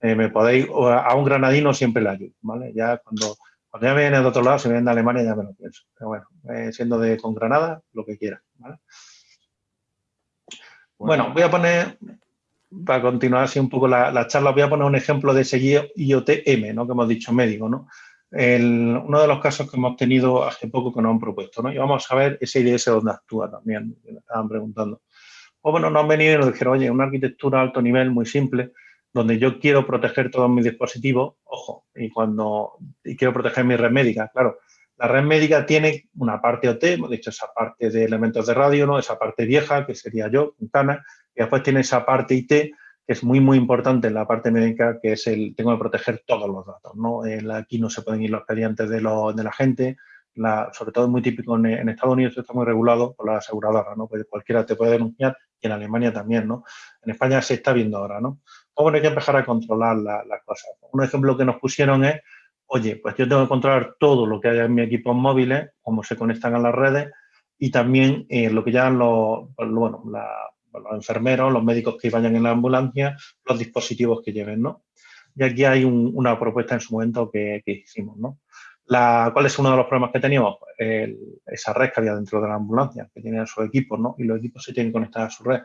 eh, me podéis, a un granadino siempre le ayudo, ¿vale? Ya cuando cuando ya viene de otro lado, si viene de Alemania, ya me lo pienso. Pero bueno, eh, siendo de con Granada, lo que quiera. Bueno. voy a poner, para continuar así un poco la, charla, voy a poner un ejemplo de ese IoT-M, ¿no? que hemos dicho médico. ¿no? uno de los casos que hemos tenido hace poco que nos han propuesto. ¿no? Y vamos a ver ese IDS donde actúa también, que me estaban preguntando. Pues bueno, nos han venido y nos dijeron, oye, una arquitectura a alto nivel muy simple, donde yo quiero proteger todos mis dispositivos, ojo, y cuando quiero proteger mi red médica, claro, la red médica tiene una parte OT, hemos dicho esa parte de elementos de radio, ¿no? esa parte vieja, que sería yo, Quintana, y después tiene esa parte IT, que es muy, muy importante en la parte médica, que es el, tengo que proteger todos los datos, ¿no? aquí no se pueden ir los expedientes de, de la gente, sobre todo es muy típico en, en, Estados Unidos, está muy regulado por la aseguradora, ¿no? Pues cualquiera te puede denunciar y en Alemania también, ¿no? En España se está viendo ahora, ¿no? Bueno, hay que empezar a controlar las cosas. Un ejemplo que nos pusieron es, oye, pues yo tengo que controlar todo lo que haya en mi equipo móviles, cómo se conectan a las redes y también eh, lo que ya los, bueno, los enfermeros, los médicos que vayan en la ambulancia, los dispositivos que lleven, ¿no? Y aquí hay una propuesta en su momento que, hicimos, ¿no? La, ¿Cuál es uno de los problemas que teníamos? Pues esa red que había dentro de la ambulancia, que tenían sus equipos, ¿no? Y los equipos se tienen que conectar a su red.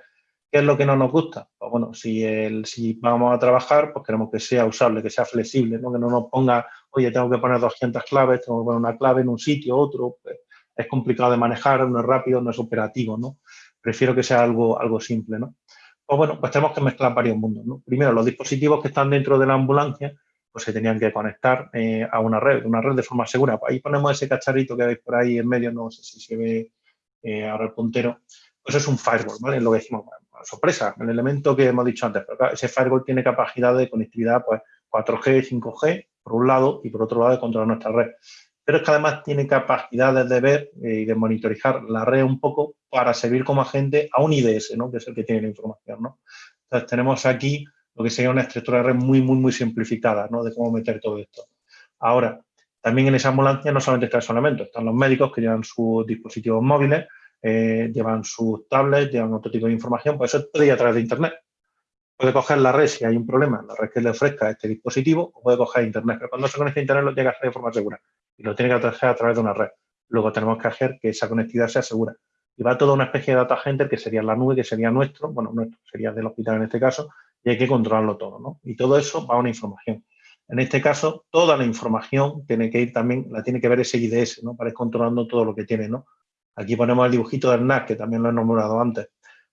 ¿Qué es lo que no nos gusta? Pues bueno, si, vamos a trabajar, pues queremos que sea usable, que sea flexible, ¿no? que no nos ponga, oye, tengo que poner 200 claves, tengo que poner una clave en un sitio, otro. Pues es complicado de manejar, no es rápido, no es operativo, ¿no? Prefiero que sea algo, algo simple, ¿no? Pues bueno, pues tenemos que mezclar varios mundos, ¿no? Primero, los dispositivos que están dentro de la ambulancia, pues se tenían que conectar eh, a una red, una red de forma segura. Pues ahí ponemos ese cacharrito que veis por ahí en medio, no sé si se ve eh, ahora el puntero, pues es un firewall, ¿vale? Lo que decimos, sorpresa, el elemento que hemos dicho antes, pero ese firewall tiene capacidad de conectividad pues 4G, 5G, por un lado, y por otro lado de controlar nuestra red. Pero es que además tiene capacidad de ver eh, y de monitorizar la red un poco para servir como agente a un IDS, que es el que tiene la información. Entonces tenemos aquí lo que sería una estructura de red muy, muy, muy simplificada ¿no? de cómo meter todo esto. Ahora, también en esa ambulancia no solamente está ese elemento, están los médicos que llevan sus dispositivos móviles, eh, llevan sus tablets, llevan otro tipo de información, pues eso puede ir a través de Internet. Puede coger la red si hay un problema, la red que le ofrezca este dispositivo, o puede coger Internet, pero cuando se conecta a Internet lo tiene que hacer de forma segura y lo tiene que hacer a través de una red. Luego tenemos que hacer que esa conectividad sea segura. Y va toda una especie de data center que sería la nube, que sería nuestro, bueno, nuestro, sería del hospital en este caso, y hay que controlarlo todo, ¿no? Y todo eso va a una información. En este caso, toda la información tiene que ir también, la tiene que ver ese IDS, ¿no? Para ir controlando todo lo que tiene, ¿no? Aquí ponemos el dibujito del NAS, que también lo he nombrado antes,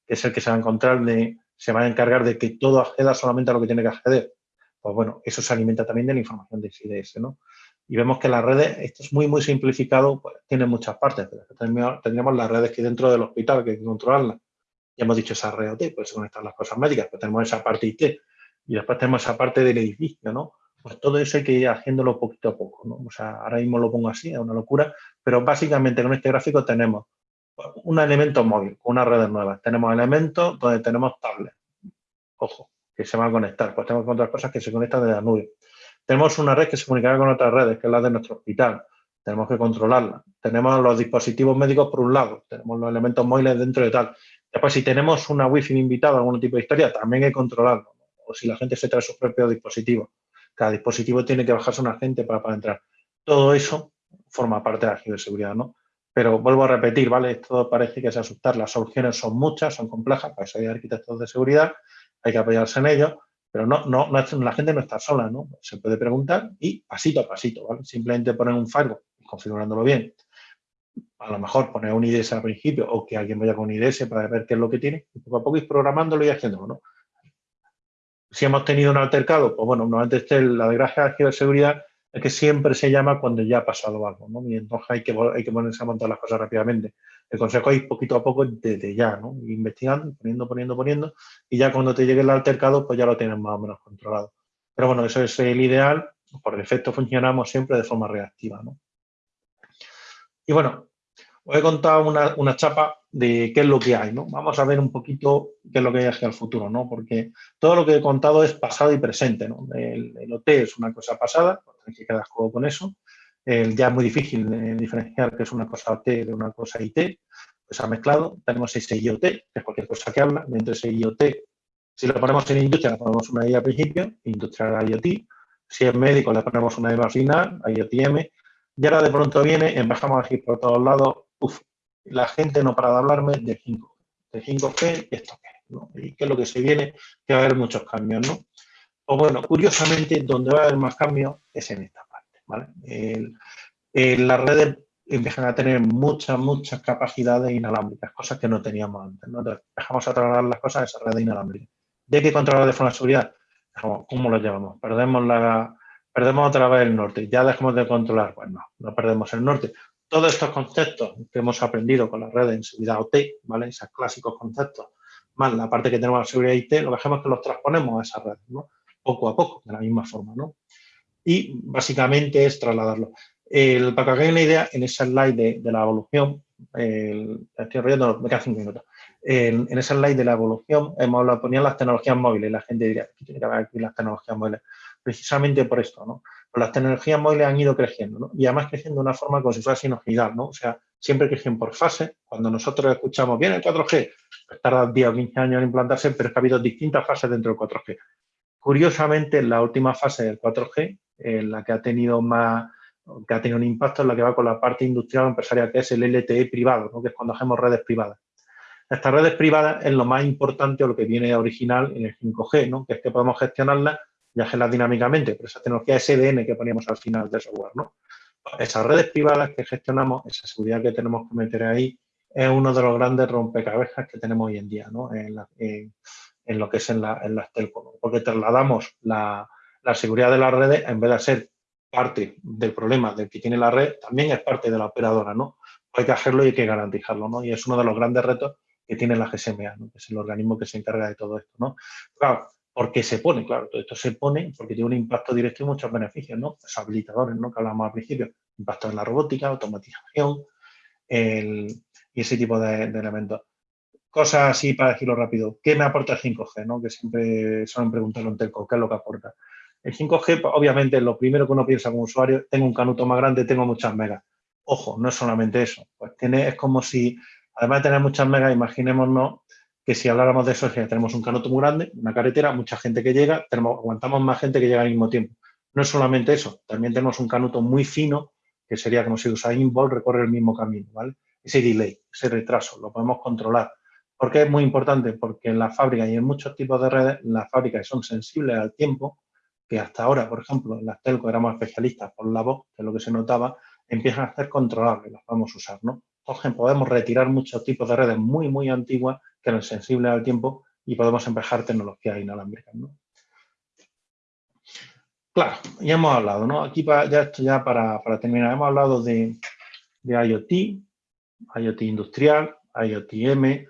que es el que se va a encontrar, de, se va a encargar de que todo acceda solamente a lo que tiene que acceder. Pues bueno, eso se alimenta también de la información de CIDS, ¿no? Y vemos que las redes, esto es muy, muy simplificado, pues tiene muchas partes. Tendríamos las redes que dentro del hospital, que hay que controlarlas. Ya hemos dicho esa red OT, pues se conectan las cosas médicas, pero tenemos esa parte IT. Y después tenemos esa parte del edificio, ¿no? Pues todo eso hay que ir haciéndolo poquito a poco, ¿no? O sea, ahora mismo lo pongo así, es una locura, pero básicamente con este gráfico tenemos un elemento móvil, unas redes nuevas. Tenemos elementos donde tenemos tablets, ojo, que se van a conectar. Pues tenemos otras cosas que se conectan desde la nube. Tenemos una red que se comunicará con otras redes, que es la de nuestro hospital. Tenemos que controlarla. Tenemos los dispositivos médicos por un lado, tenemos los elementos móviles dentro de tal. Después, si tenemos una wifi invitada, algún tipo de historia, también hay que controlarlo. O si la gente se trae sus propios dispositivos. Cada dispositivo tiene que bajarse un agente para, para entrar. Todo eso forma parte de la ciberseguridad, ¿no? Pero vuelvo a repetir, ¿vale? Esto parece que es asustar. Las soluciones son muchas, son complejas, para eso hay arquitectos de seguridad, hay que apoyarse en ellos, pero no, no, la gente no está sola, ¿no? Se puede preguntar y pasito a pasito, ¿vale? Simplemente poner un firewall, configurándolo bien. A lo mejor poner un IDS al principio o que alguien vaya con un IDS para ver qué es lo que tiene y poco a poco ir programándolo y haciéndolo, ¿no? Si hemos tenido un altercado, pues bueno, normalmente esté la desgracia de ciberseguridad es que siempre se llama cuando ya ha pasado algo, ¿no? Y entonces hay que, hay que ponerse a montar las cosas rápidamente. El consejo es poquito a poco desde ya, ¿no? Investigando, poniendo, poniendo, poniendo, y ya cuando te llegue el altercado, pues ya lo tienes más o menos controlado. Pero bueno, eso es el ideal. Por defecto funcionamos siempre de forma reactiva, ¿no? Y bueno, os he contado una, una, chapa de qué es lo que hay, ¿no? Vamos a ver un poquito qué es lo que hay hacia el futuro, ¿no? Porque todo lo que he contado es pasado y presente, ¿no? El, OT es una cosa pasada, hay que quedar con eso. Ya es muy difícil eh, diferenciar qué es una cosa OT de una cosa IT, pues ha mezclado. Tenemos ese IoT, que es cualquier cosa que habla, dentro de ese IoT, si lo ponemos en industria, le ponemos una I al principio, industrial IoT. Si es médico, le ponemos una M al final, IoTM. Y ahora de pronto viene, empezamos a ir por todos lados, uf, la gente no para de hablarme de 5G, de 5G y esto qué, ¿no? Y qué es lo que se viene, que va a haber muchos cambios, ¿no? O bueno, curiosamente, donde va a haber más cambios es en esta parte, ¿vale? las redes empiezan a tener muchas, muchas capacidades inalámbricas, cosas que no teníamos antes, ¿no? Entonces, dejamos a trasladar las cosas a esa red inalámbrica. ¿De qué controlar de forma de seguridad? ¿Cómo lo llevamos? Perdemos la, perdemos otra vez el norte, ya dejamos de controlar, pues no, no perdemos el norte, todos estos conceptos que hemos aprendido con las redes en seguridad OT, ¿vale? Esos clásicos conceptos, más la parte que tenemos de seguridad IT, lo que es que los transponemos a esas redes, ¿no? Poco a poco, de la misma forma, ¿no? Y básicamente es trasladarlo. El, para que hagáis una idea, en ese slide de, la evolución, el, estoy enrollando, me quedan cinco minutos. En, en, ese slide de la evolución hemos hablado, ponían las tecnologías móviles, la gente diría, ¿qué tiene que ver aquí las tecnologías móviles? Precisamente por esto, ¿no? Las tecnologías móviles han ido creciendo, ¿no? Y además creciendo de una forma como si fuera sinusoidal, ¿no? O sea, siempre crecen por fase. Cuando nosotros escuchamos, bien el 4G, pues tarda 10 o 15 años en implantarse, pero es que ha habido distintas fases dentro del 4G. Curiosamente, la última fase del 4G, en la que ha tenido más que ha tenido un impacto en la que va con la parte industrial empresarial, que es el LTE privado, ¿no? que es cuando hacemos redes privadas. Estas redes privadas es lo más importante o lo que viene original en el 5G, ¿no? que es que podemos gestionarlas y hacerlas dinámicamente, pero esa tecnología SDN que poníamos al final del software. ¿no? Esas redes privadas que gestionamos, esa seguridad que tenemos que meter ahí, es uno de los grandes rompecabezas que tenemos hoy en día ¿no? en, en, lo que es en, la, en las telco, porque trasladamos la, la seguridad de las redes en vez de ser parte del problema del que tiene la red, también es parte de la operadora, ¿no? Hay que hacerlo y hay que garantizarlo, ¿no? Y es uno de los grandes retos que tiene la GSMA, ¿no? que es el organismo que se encarga de todo esto, ¿no? Claro, ¿por qué se pone? Claro, todo esto se pone porque tiene un impacto directo y muchos beneficios, ¿no? Los habilitadores, ¿no? Que hablamos al principio, impacto en la robótica, automatización y ese tipo de, elementos. Cosas así para decirlo rápido. ¿Qué me aporta el 5G? ¿no? Que siempre suelen preguntarlo en Telco, ¿qué es lo que aporta? El 5G, pues, obviamente, lo primero que uno piensa como usuario, tengo un canuto más grande, tengo muchas megas. Ojo, no es solamente eso. Pues tiene, es como si, además de tener muchas megas, imaginémonos que si habláramos de eso, si tenemos un canuto muy grande, una carretera, mucha gente que llega, aguantamos más gente que llega al mismo tiempo. No es solamente eso, también tenemos un canuto muy fino, que sería como si Usain Bolt recorre el mismo camino, ¿vale? Ese delay, ese retraso, lo podemos controlar. ¿Por qué es muy importante? Porque en la fábrica y en muchos tipos de redes, las fábricas son sensibles al tiempo, que hasta ahora, por ejemplo, en las telco éramos especialistas por la voz, que es lo que se notaba, empiezan a ser controlables, las podemos usar, ¿no? Entonces podemos retirar muchos tipos de redes muy, muy antiguas que eran sensibles al tiempo y podemos empezar tecnologías inalámbricas, ¿no? Claro, ya hemos hablado, ¿no? Aquí ya esto ya para, terminar, hemos hablado de, IoT, IoT industrial, IoT M, de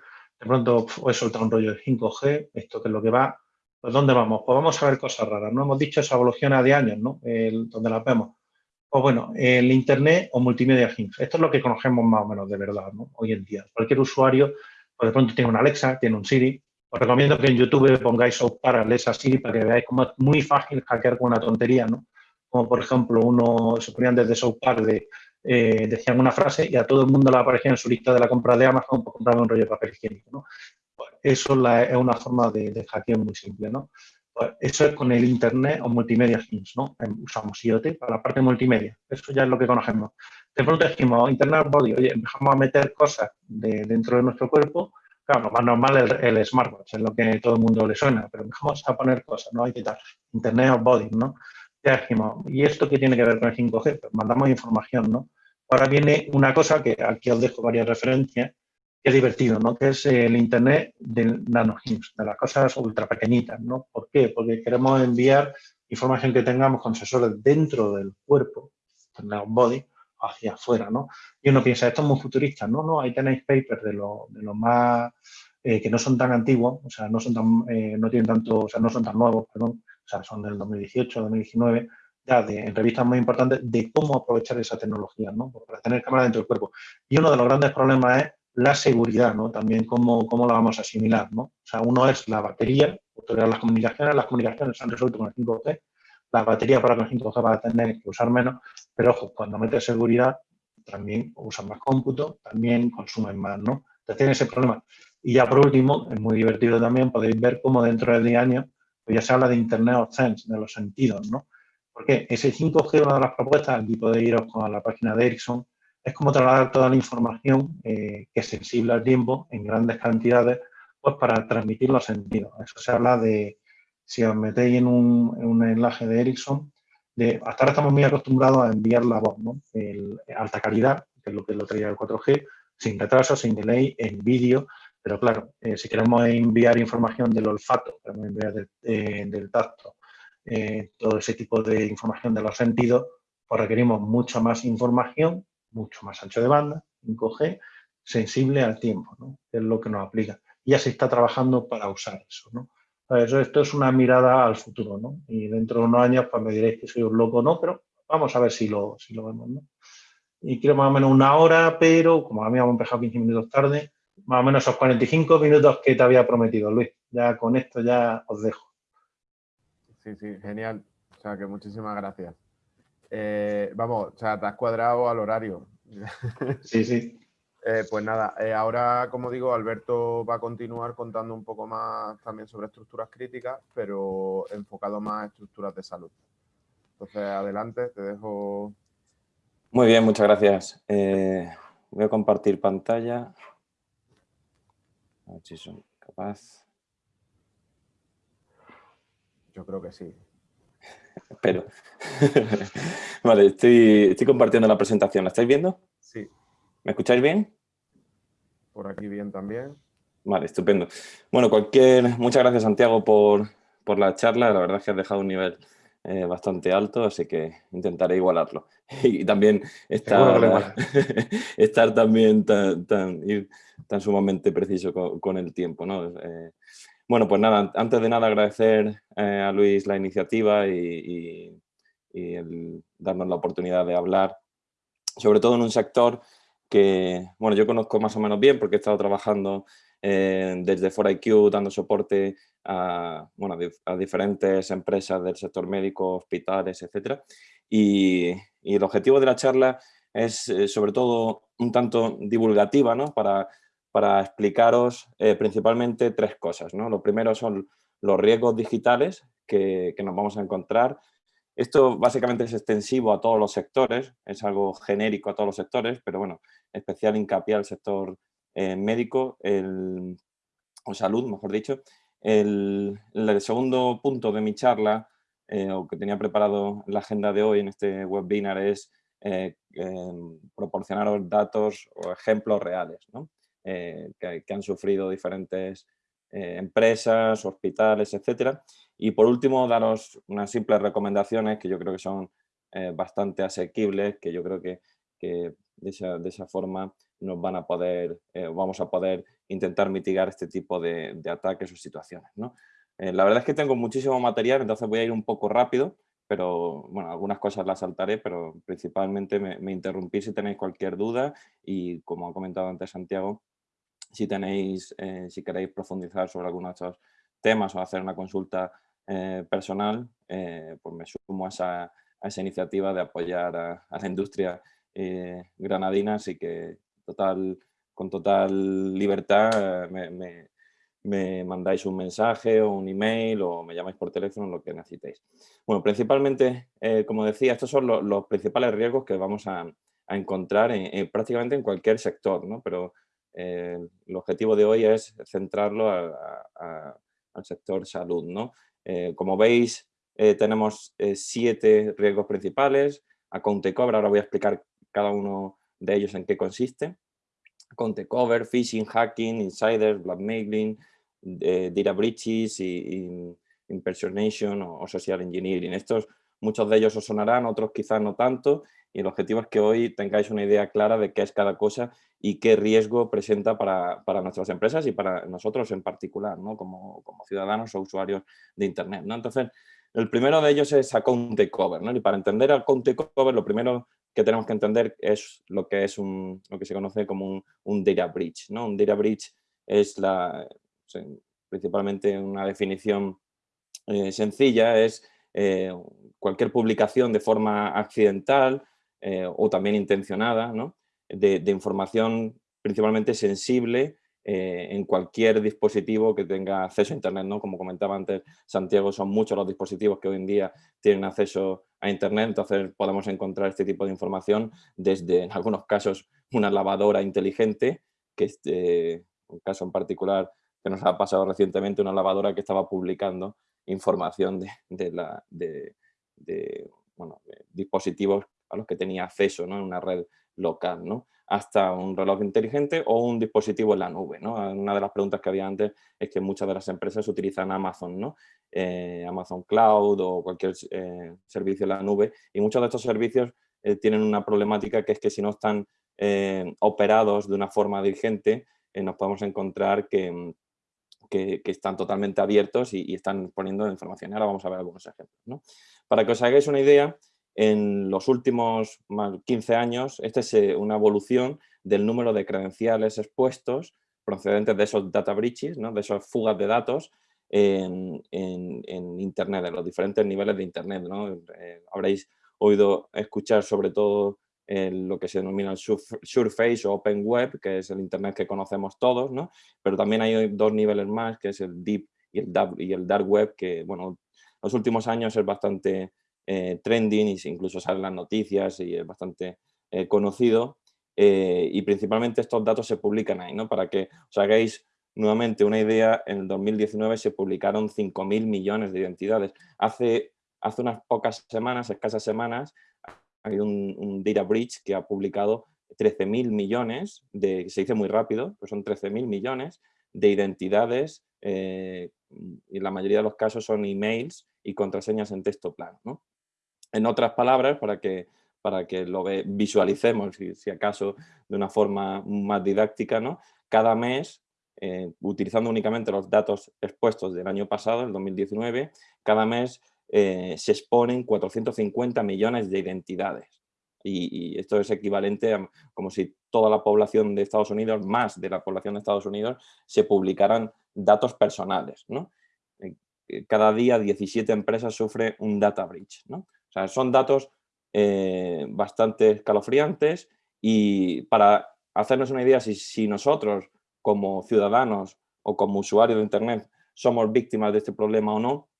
pronto he soltado un rollo de 5G, esto que es lo que va, pues ¿dónde vamos? Pues vamos a ver cosas raras, ¿no? Hemos dicho esa evoluciona de años, ¿no? donde las vemos. Pues bueno, el Internet o multimedia. Esto es lo que conocemos más o menos de verdad, ¿no? Hoy en día. Cualquier usuario, pues de pronto tiene una Alexa, tiene un Siri, Os recomiendo que en YouTube pongáis South Park, Alexa Siri, para que veáis cómo es muy fácil hackear con una tontería, ¿no? Como por ejemplo, uno se ponían desde South Park de, eh, decían una frase y a todo el mundo le aparecía en su lista de la compra de Amazon por comprar un rollo de papel higiénico, ¿no? Pues eso es una forma de, de hackeo muy simple, ¿no? Pues eso es con el Internet o Multimedia Things, ¿no? Usamos IoT para la parte multimedia. Eso ya es lo que conocemos. De pronto dijimos, Internet Body, oye, empezamos a meter cosas de, dentro de nuestro cuerpo. Claro, más normal es el, smartwatch, es lo que todo el mundo le suena, pero empezamos a poner cosas, ¿no? Hay que tal, Internet of Body, ¿no? Ya dijimos, ¿y esto qué tiene que ver con el 5G? Pues mandamos información, ¿no? Ahora viene una cosa que aquí os dejo varias referencias, Qué divertido, ¿no? Que es el Internet de nanohims, de las cosas ultra pequeñitas, ¿no? ¿Por qué? Porque queremos enviar información que tengamos con sensores dentro del cuerpo, el body, hacia afuera, ¿no? Y uno piensa, esto es muy futurista, no, no, ahí tenéis papers de los de lo más, eh, que no son tan antiguos, o sea, no son tan, eh, no tienen tanto, o sea, no son tan nuevos, perdón, o sea, son del 2018, 2019, ya de, en revistas muy importantes, de cómo aprovechar esa tecnología, ¿no? Para tener cámara dentro del cuerpo. Y uno de los grandes problemas es la seguridad, ¿no? También cómo, cómo la vamos a asimilar, ¿no? O sea, uno es la batería, las comunicaciones, las comunicaciones se han resuelto con el 5G, la batería para con el 5G va a tener que usar menos, pero ojo, cuando metes seguridad también usan más cómputo, también consumen más, ¿no? Entonces tiene ese problema. Y ya por último, es muy divertido también, podéis ver cómo dentro del 10 años pues ya se habla de Internet of Things, de los sentidos, ¿no? Porque ese 5G, una de las propuestas, aquí podéis iros con la página de Ericsson, es como trasladar toda la información eh, que es sensible al tiempo en grandes cantidades pues para transmitir los sentidos. Eso se habla de, si os metéis en un, en enlace de Ericsson, hasta ahora estamos muy acostumbrados a enviar la voz, ¿no? alta calidad, que es lo que lo traía el 4G, sin retraso, sin delay, en vídeo, pero claro, eh, si queremos enviar información del olfato, queremos enviar eh, del tacto, todo ese tipo de información de los sentidos, pues requerimos mucha más información mucho más ancho de banda, 5G, sensible al tiempo, ¿no? es lo que nos aplica. Ya se está trabajando para usar eso. ¿no? Eso, esto es una mirada al futuro, ¿no? Y dentro de unos años pues me diréis que soy un loco o no, pero vamos a ver si lo, si lo vemos, ¿no? Y quiero más o menos una hora, pero como a mí hemos empezado 15 minutos tarde, más o menos esos 45 minutos que te había prometido, Luis. Ya con esto ya os dejo. Sí, sí, genial. O sea, que muchísimas gracias. Eh, vamos, o sea, te has cuadrado al horario. Sí, sí. Eh, pues nada, eh, ahora, como digo, Alberto va a continuar contando un poco más también sobre estructuras críticas, pero enfocado más a estructuras de salud. Entonces, adelante, te dejo. Muy bien, muchas gracias. voy a compartir pantalla. A ver si soy capaz. Yo creo que sí. Espero. vale, estoy, estoy compartiendo la presentación. ¿La estáis viendo? ¿Me escucháis bien? Por aquí bien también. Vale, estupendo. Bueno, cualquier... Muchas gracias, Santiago, por, por la charla. La verdad es que has dejado un nivel eh, bastante alto, así que intentaré igualarlo. Y también estar, estar también tan, tan, tan, sumamente preciso con, el tiempo. ¿no? Eh, bueno, pues nada, antes de nada agradecer eh, a Luis la iniciativa y, el darnos la oportunidad de hablar, sobre todo en un sector que, bueno, yo conozco más o menos bien porque he estado trabajando eh, desde 4IQ dando soporte a, bueno, a diferentes empresas del sector médico, hospitales, etc. Y, el objetivo de la charla es eh, sobre todo un tanto divulgativa, ¿no? Para para explicaros eh, principalmente tres cosas. ¿no? Lo primero son los riesgos digitales que, nos vamos a encontrar. Esto básicamente es extensivo a todos los sectores, es algo genérico a todos los sectores, pero bueno, especial hincapié al sector eh, médico o salud, mejor dicho. El, segundo punto de mi charla, eh, o que tenía preparado la agenda de hoy en este webinar, es proporcionaros datos o ejemplos reales. Eh, que, han sufrido diferentes eh, empresas, hospitales, etcétera. Y por último, daros unas simples recomendaciones que yo creo que son eh, bastante asequibles, que yo creo que, que de, esa, de, esa, forma nos van a poder, vamos a poder intentar mitigar este tipo de, ataques o situaciones. ¿no? la verdad es que tengo muchísimo material, entonces voy a ir un poco rápido, pero bueno, algunas cosas las saltaré, pero principalmente me, me interrumpí si tenéis cualquier duda y como ha comentado antes Santiago, si tenéis, si queréis profundizar sobre alguno de estos temas o hacer una consulta personal, pues me sumo a esa, iniciativa de apoyar a, la industria granadina, así que total, con total libertad me, me mandáis un mensaje o un email o me llamáis por teléfono, lo que necesitéis. Bueno, principalmente, eh, como decía, estos son los, principales riesgos que vamos a, encontrar en, prácticamente en cualquier sector, ¿no? pero eh, el objetivo de hoy es centrarlo al sector salud. ¿no? Eh, como veis, tenemos siete riesgos principales, a y cobra, ahora voy a explicar cada uno de ellos en qué consiste. Account cover, phishing, hacking, insiders, blackmailing, data breaches impersonation o, social engineering. Estos, muchos de ellos os sonarán, otros quizás no tanto, y el objetivo es que hoy tengáis una idea clara de qué es cada cosa y qué riesgo presenta para, nuestras empresas y para nosotros en particular, ¿no? como, ciudadanos o usuarios de Internet. ¿no? Entonces, el primero de ellos es account takeover. ¿no? Y para entender account takeover, lo primero que tenemos que entender es lo que es un, lo que se conoce como un, un data breach. ¿no? Un data breach es la, principalmente una definición eh, sencilla, es eh, cualquier publicación de forma accidental eh, o también intencionada de, información principalmente sensible en cualquier dispositivo que tenga acceso a Internet. ¿no? Como comentaba antes Santiago, son muchos los dispositivos que hoy en día tienen acceso a Internet, entonces podemos encontrar este tipo de información desde, en algunos casos, una lavadora inteligente, que este, un caso en particular que nos ha pasado recientemente una lavadora que estaba publicando información de, la, de, dispositivos a los que tenía acceso en una red local, ¿no? hasta un reloj inteligente o un dispositivo en la nube. ¿no? Una de las preguntas que había antes es que muchas de las empresas utilizan Amazon, ¿no? Eh, Amazon Cloud o cualquier eh, servicio en la nube y muchos de estos servicios eh, tienen una problemática que es que si no están operados de una forma dirigente nos podemos encontrar que, que, están totalmente abiertos y, están poniendo información. Ahora vamos a ver algunos ejemplos. Para que os hagáis una idea, en los últimos 15 años, esta es eh, una evolución del número de credenciales expuestos procedentes de esos data breaches, ¿no? de esas fugas de datos en, Internet, en los diferentes niveles de Internet. ¿no? Eh, habréis oído escuchar sobre todo lo que se denomina el Surface o Open Web, que es el Internet que conocemos todos, ¿no? Pero también hay dos niveles más, que es el Deep y el Dark, y el dark Web, que, bueno, los últimos años es bastante trending y incluso salen las noticias y es bastante eh, conocido. Eh, y principalmente estos datos se publican ahí, ¿no? Para que os hagáis nuevamente una idea, en el 2019 se publicaron 5.000 millones de identidades. Hace, hace unas pocas semanas, escasas semanas, hay un, un data breach que ha publicado 13.000 millones, de, se dice muy rápido, pues son 13.000 millones de identidades eh, y la mayoría de los casos son emails y contraseñas en texto plano. ¿no? En otras palabras, para que, para que lo visualicemos, si, acaso de una forma más didáctica, ¿no? cada mes, eh, utilizando únicamente los datos expuestos del año pasado, el 2019, cada mes eh, se exponen 450 millones de identidades. Y, esto es equivalente a como si toda la población de Estados Unidos, más de la población de Estados Unidos, se publicaran datos personales. ¿no? Eh, cada día 17 empresas sufren un data breach. ¿no? O sea, son datos bastante escalofriantes y para hacernos una idea si, nosotros como ciudadanos o como usuarios de Internet somos víctimas de este problema o no,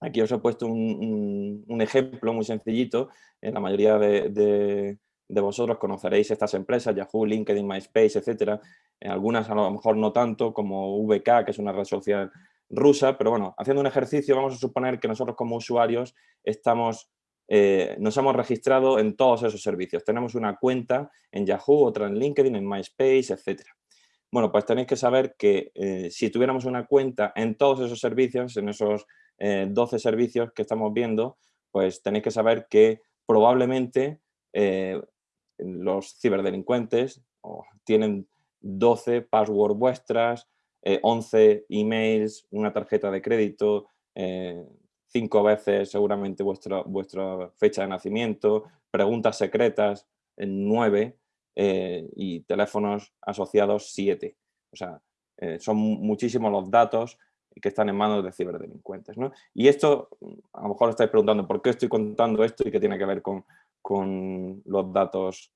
Aquí os he puesto un, ejemplo muy sencillito. En la mayoría de, vosotros conoceréis estas empresas, Yahoo, LinkedIn, MySpace, etc. En algunas a lo mejor no tanto, como VK, que es una red social rusa, pero bueno, haciendo un ejercicio vamos a suponer que nosotros como usuarios estamos, eh, nos hemos registrado en todos esos servicios. Tenemos una cuenta en Yahoo, otra en LinkedIn, en MySpace, etc. Bueno, pues tenéis que saber que eh, si tuviéramos una cuenta en todos esos servicios, en esos 12 eh, servicios que estamos viendo, pues tenéis que saber que probablemente eh, los ciberdelincuentes tienen 12 passwords vuestras, 11 eh, emails, una tarjeta de crédito, cinco veces seguramente vuestra, vuestra fecha de nacimiento, preguntas secretas, 9 y teléfonos asociados 7. O sea, son muchísimos los datos que están en manos de ciberdelincuentes. Y esto, a lo mejor estáis preguntando por qué estoy contando esto y qué tiene que ver con, con los datos,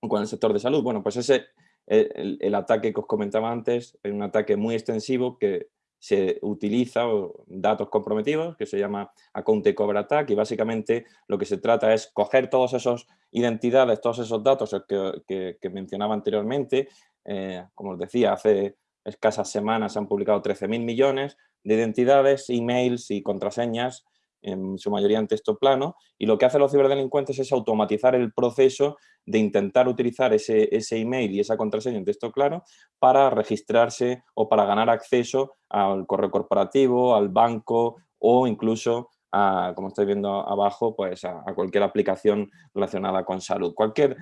con el sector de salud. Bueno, pues ese, el, el, ataque que os comentaba antes, es un ataque muy extensivo que se utiliza datos comprometidos, que se llama Account Takeover Attack, y básicamente lo que se trata es coger todas esas identidades, todos esos datos que, que, mencionaba anteriormente, eh, como os decía, hace escasas semanas se han publicado 13.000 millones de identidades, emails y contraseñas, en su mayoría en texto plano, y lo que hacen los ciberdelincuentes es automatizar el proceso de intentar utilizar ese, ese email y esa contraseña en texto claro para registrarse o para ganar acceso al correo corporativo, al banco o incluso como estáis viendo abajo, pues a, a cualquier aplicación relacionada con salud. Cualquier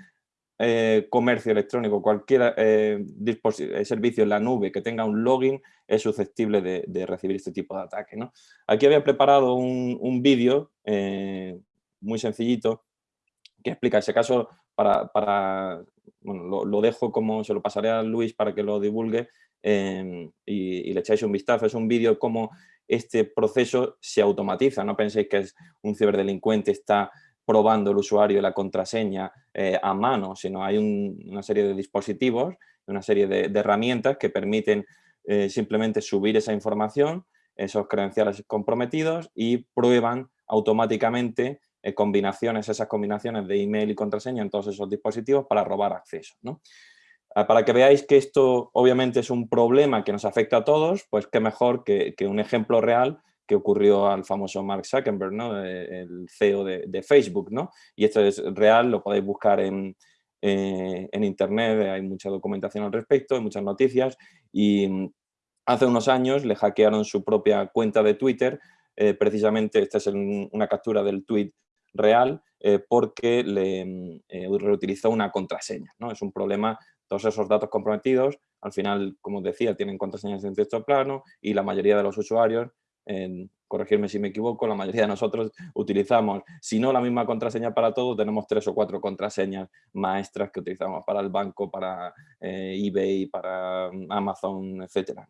eh, comercio electrónico, cualquier eh, eh, servicio en la nube que tenga un login es susceptible de, recibir este tipo de ataque. Aquí había preparado un, vídeo muy sencillito que explica ese caso para, bueno, lo, dejo como, se lo pasaré a Luis para que lo divulgue y, y, le echáis un vistazo. Es un vídeo como este proceso se automatiza, no penséis que es un ciberdelincuente está probando el usuario y la contraseña eh, a mano, sino hay una serie de dispositivos, una serie de, herramientas que permiten eh, simplemente subir esa información, esos credenciales comprometidos y prueban automáticamente eh, combinaciones, esas combinaciones de email y contraseña en todos esos dispositivos para robar acceso. Ah, para que veáis que esto obviamente es un problema que nos afecta a todos, pues qué mejor que un ejemplo real que ocurrió al famoso Mark Zuckerberg, ¿no? el CEO de, Facebook. ¿no? Y esto es real, lo podéis buscar en, eh, en internet, hay mucha documentación al respecto, hay muchas noticias. Y mm, hace unos años le hackearon su propia cuenta de Twitter, eh, precisamente esta es una captura del tweet real, eh, porque le mm, reutilizó una contraseña. ¿no? Es un problema, todos esos datos comprometidos, al final, como decía, tienen contraseñas en texto plano y la mayoría de los usuarios en, corregirme si me equivoco, la mayoría de nosotros utilizamos, si no la misma contraseña para todo, tenemos tres o cuatro contraseñas maestras que utilizamos para el banco, para eh, eBay, para mm, Amazon, etc.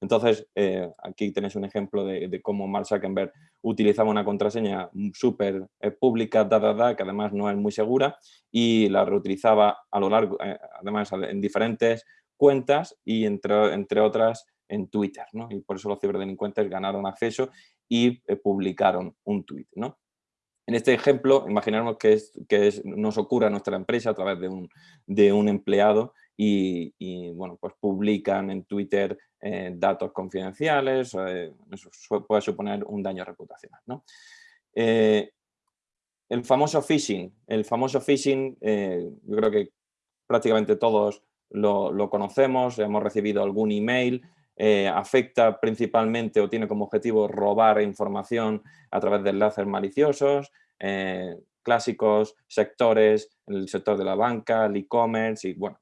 Entonces, eh, aquí tenéis un ejemplo de, cómo Mark Zuckerberg utilizaba una contraseña súper eh, pública, que además no es muy segura, y la reutilizaba a lo largo, además en diferentes cuentas y entre, entre otras en Twitter, ¿no? Y por eso los ciberdelincuentes ganaron acceso y eh, publicaron un tweet, ¿no? En este ejemplo, imaginemos que, es, que nos ocurre nuestra empresa a través de un, de un empleado y, bueno, pues publican en Twitter eh, datos confidenciales, eh, eso puede suponer un daño reputacional. ¿no? el famoso phishing, el famoso phishing, yo creo que prácticamente todos lo, conocemos, hemos recibido algún email eh, afecta principalmente o tiene como objetivo robar información a través de enlaces maliciosos, eh, clásicos sectores, el sector de la banca, el e-commerce y bueno,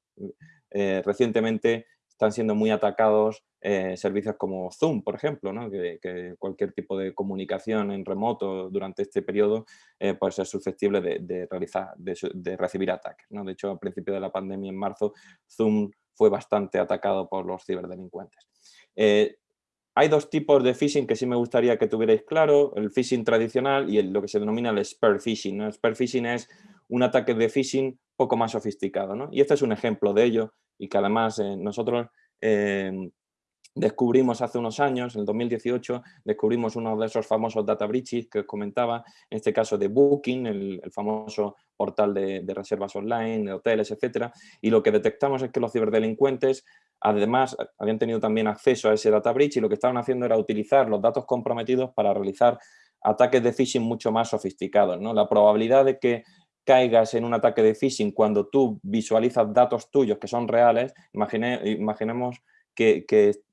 eh, recientemente están siendo muy atacados servicios como Zoom, por ejemplo, que, cualquier tipo de comunicación en remoto durante este periodo pues es susceptible de, realizar, de, recibir ataques. De hecho, a principio de la pandemia, en marzo, Zoom fue bastante atacado por los ciberdelincuentes. Eh, hay dos tipos de phishing que sí me gustaría que tuvierais claro, el phishing tradicional y lo que se denomina el spear phishing. El spear phishing es un ataque de phishing poco más sofisticado. Y este es un ejemplo de ello y que además eh, nosotros eh, descubrimos hace unos años, en el 2018, descubrimos uno de esos famosos data breaches que os comentaba, en este caso de Booking, el, famoso portal de, de, reservas online, de hoteles, etcétera, y lo que detectamos es que los ciberdelincuentes Además, habían tenido también acceso a ese data breach y lo que estaban haciendo era utilizar los datos comprometidos para realizar ataques de phishing mucho más sofisticados. ¿no? La probabilidad de que caigas en un ataque de phishing cuando tú visualizas datos tuyos que son reales, imaginemos que,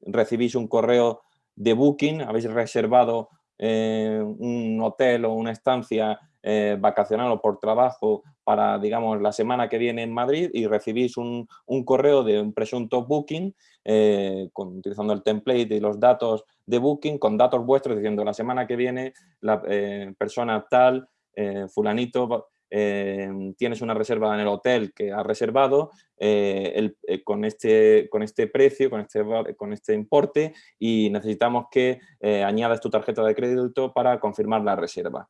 recibís un correo de booking, habéis reservado eh, un hotel o una estancia eh, vacacional o por trabajo para, digamos, la semana que viene en Madrid y recibís un, correo de un presunto booking eh, utilizando el template y los datos de booking con datos vuestros diciendo la semana que viene la eh, persona tal, fulanito, eh, tienes una reserva en el hotel que has reservado con, este, con este precio, con este, con este importe y necesitamos que añadas tu tarjeta de crédito para confirmar la reserva.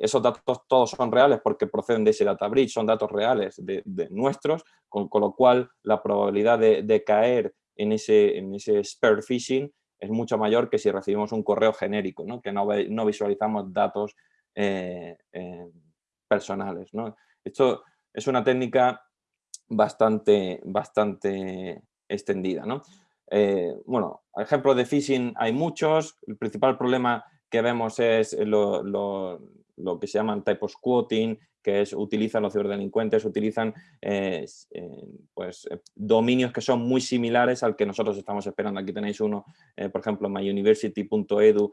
Esos datos todos son reales porque proceden de ese data bridge, son datos reales de, nuestros, con, lo cual la probabilidad de, caer en ese, en ese spare phishing es mucho mayor que si recibimos un correo genérico, que no, no visualizamos datos eh, eh, personales. Esto es una técnica bastante, bastante extendida. Eh, bueno, ejemplos de phishing hay muchos. El principal problema que vemos es lo, lo que se llaman typos quoting, que es utilizan los ciberdelincuentes, utilizan pues, dominios que son muy similares al que nosotros estamos esperando. Aquí tenéis uno, por ejemplo, myuniversity.edu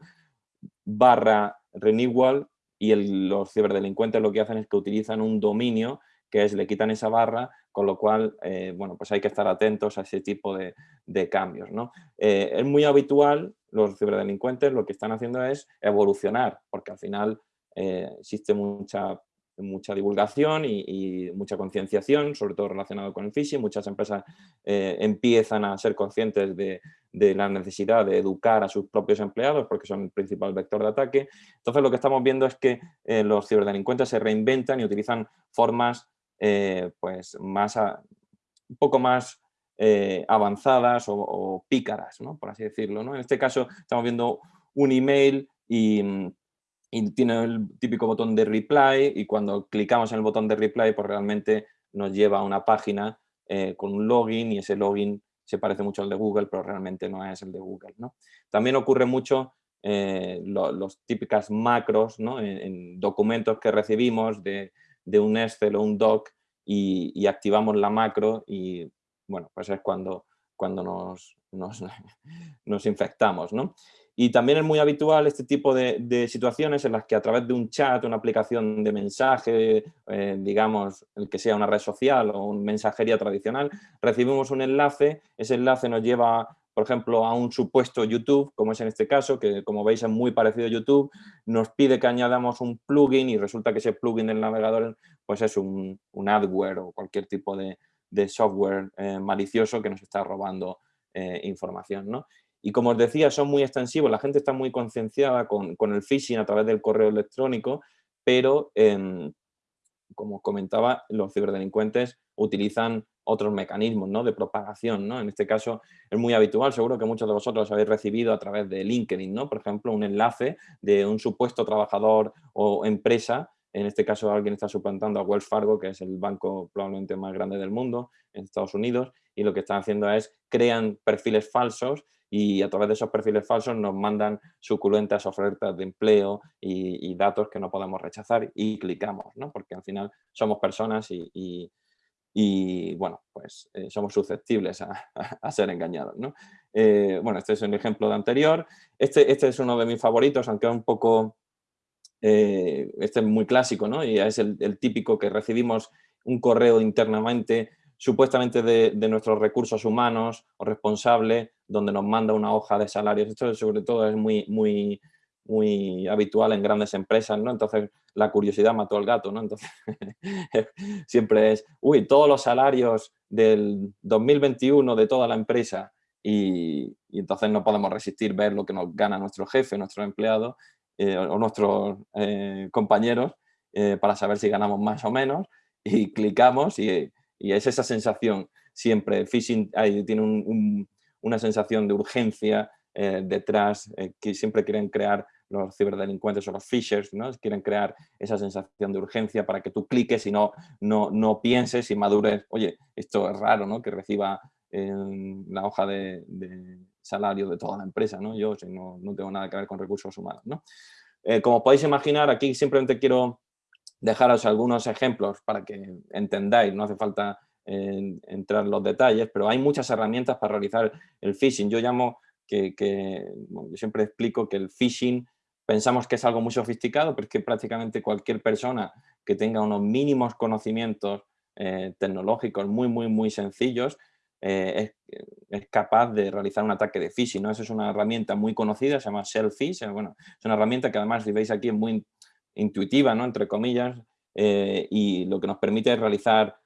barra renewal y los ciberdelincuentes lo que hacen es que utilizan un dominio que es, le quitan esa barra, con lo cual, eh, bueno, pues hay que estar atentos a ese tipo de, cambios, ¿no? Eh, es muy habitual, los ciberdelincuentes lo que están haciendo es evolucionar, porque al final eh, existe mucha mucha divulgación y, mucha concienciación, sobre todo relacionado con el phishing. Muchas empresas eh, empiezan a ser conscientes de, la necesidad de educar a sus propios empleados porque son el principal vector de ataque. Entonces lo que estamos viendo es que eh, los ciberdelincuentes se reinventan y utilizan formas pues más un poco más avanzadas o, pícaras, ¿no? por así decirlo. ¿no? En este caso estamos viendo un email y mm, y tiene el típico botón de reply y cuando clicamos en el botón de reply pues realmente nos lleva a una página eh, con un login y ese login se parece mucho al de Google pero realmente no es el de Google. ¿no? También ocurre mucho eh, los típicas macros ¿no? en, documentos que recibimos de, de, un Excel o un doc y, y, activamos la macro y bueno pues es cuando, cuando nos, nos, nos infectamos. ¿no? Y también es muy habitual este tipo de, situaciones en las que a través de un chat, una aplicación de mensaje, eh, digamos, el que sea una red social o una mensajería tradicional, recibimos un enlace, ese enlace nos lleva, por ejemplo, a un supuesto YouTube, como es en este caso, que como veis es muy parecido a YouTube, nos pide que añadamos un plugin y resulta que ese plugin del navegador pues es un, adware o cualquier tipo de, software eh, malicioso que nos está robando eh, información. ¿no? Y como os decía, son muy extensivos, la gente está muy concienciada con, el phishing a través del correo electrónico, pero em, como comentaba, los ciberdelincuentes utilizan otros mecanismos ¿no? de propagación. ¿no? En este caso es muy habitual, seguro que muchos de vosotros habéis recibido a través de LinkedIn, ¿no? por ejemplo, un enlace de un supuesto trabajador o empresa, en este caso alguien está suplantando a Wells Fargo, que es el banco probablemente más grande del mundo en Estados Unidos, y lo que están haciendo es crean perfiles falsos y a través de esos perfiles falsos nos mandan suculentas ofertas de empleo y, datos que no podemos rechazar y clicamos, ¿no? porque al final somos personas y, y, bueno, pues eh, somos susceptibles a, ser engañados. ¿no? Eh, bueno, este es un ejemplo de anterior. Este, este es uno de mis favoritos, aunque es un poco... Eh, este es muy clásico, ¿no? Y es el, el típico que recibimos un correo internamente supuestamente de, nuestros recursos humanos o responsable, donde nos manda una hoja de salarios. Esto sobre todo es muy, muy, muy habitual en grandes empresas, ¿no? Entonces la curiosidad mató al gato, ¿no? Entonces siempre es, uy, todos los salarios del 2021 de toda la empresa y, entonces no podemos resistir ver lo que nos gana nuestro jefe, nuestro empleado eh, o nuestros eh, compañeros eh, para saber si ganamos más o menos y clicamos y y es esa sensación siempre, phishing tiene una sensación de urgencia eh, detrás, eh, que siempre quieren crear los ciberdelincuentes o los phishers, ¿no? quieren crear esa sensación de urgencia para que tú cliques y no, no, no pienses y madures, oye, esto es raro, ¿no? que reciba la hoja de, salario de toda la empresa, ¿no? yo no, no, tengo nada que ver con recursos humanos. ¿no? Eh, como podéis imaginar, aquí simplemente quiero dejaros algunos ejemplos para que entendáis, no hace falta entrar en los detalles, pero hay muchas herramientas para realizar el phishing. Yo llamo que, yo siempre explico que el phishing pensamos que es algo muy sofisticado, pero es que prácticamente cualquier persona que tenga unos mínimos conocimientos eh, tecnológicos muy, muy, muy sencillos, eh, es, capaz de realizar un ataque de phishing. ¿no? Esa es una herramienta muy conocida, se llama Shellfish. Bueno, es una herramienta que además, si veis aquí, es muy intuitiva, ¿no? entre comillas, y lo que nos permite es realizar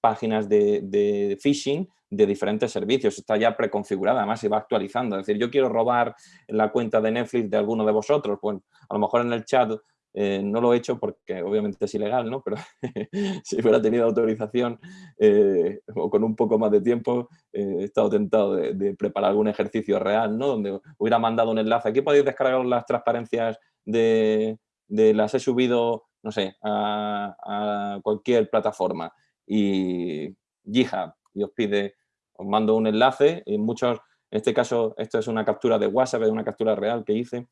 páginas de, de phishing de diferentes servicios, está ya preconfigurada, además se va actualizando. Es decir, yo quiero robar la cuenta de Netflix de alguno de vosotros, pues a lo mejor en el chat eh, no lo he hecho porque obviamente es ilegal, ¿no? Pero si hubiera tenido autorización eh, o con un poco más de tiempo, eh, he estado tentado de, preparar algún ejercicio real, ¿no? Donde hubiera mandado un enlace. Aquí podéis descargar las transparencias de, las he subido, no sé, a cualquier plataforma. Y GitHub, y os pide, os mando un enlace, en muchos, en este caso, esto es una captura de WhatsApp, es una captura real que hice,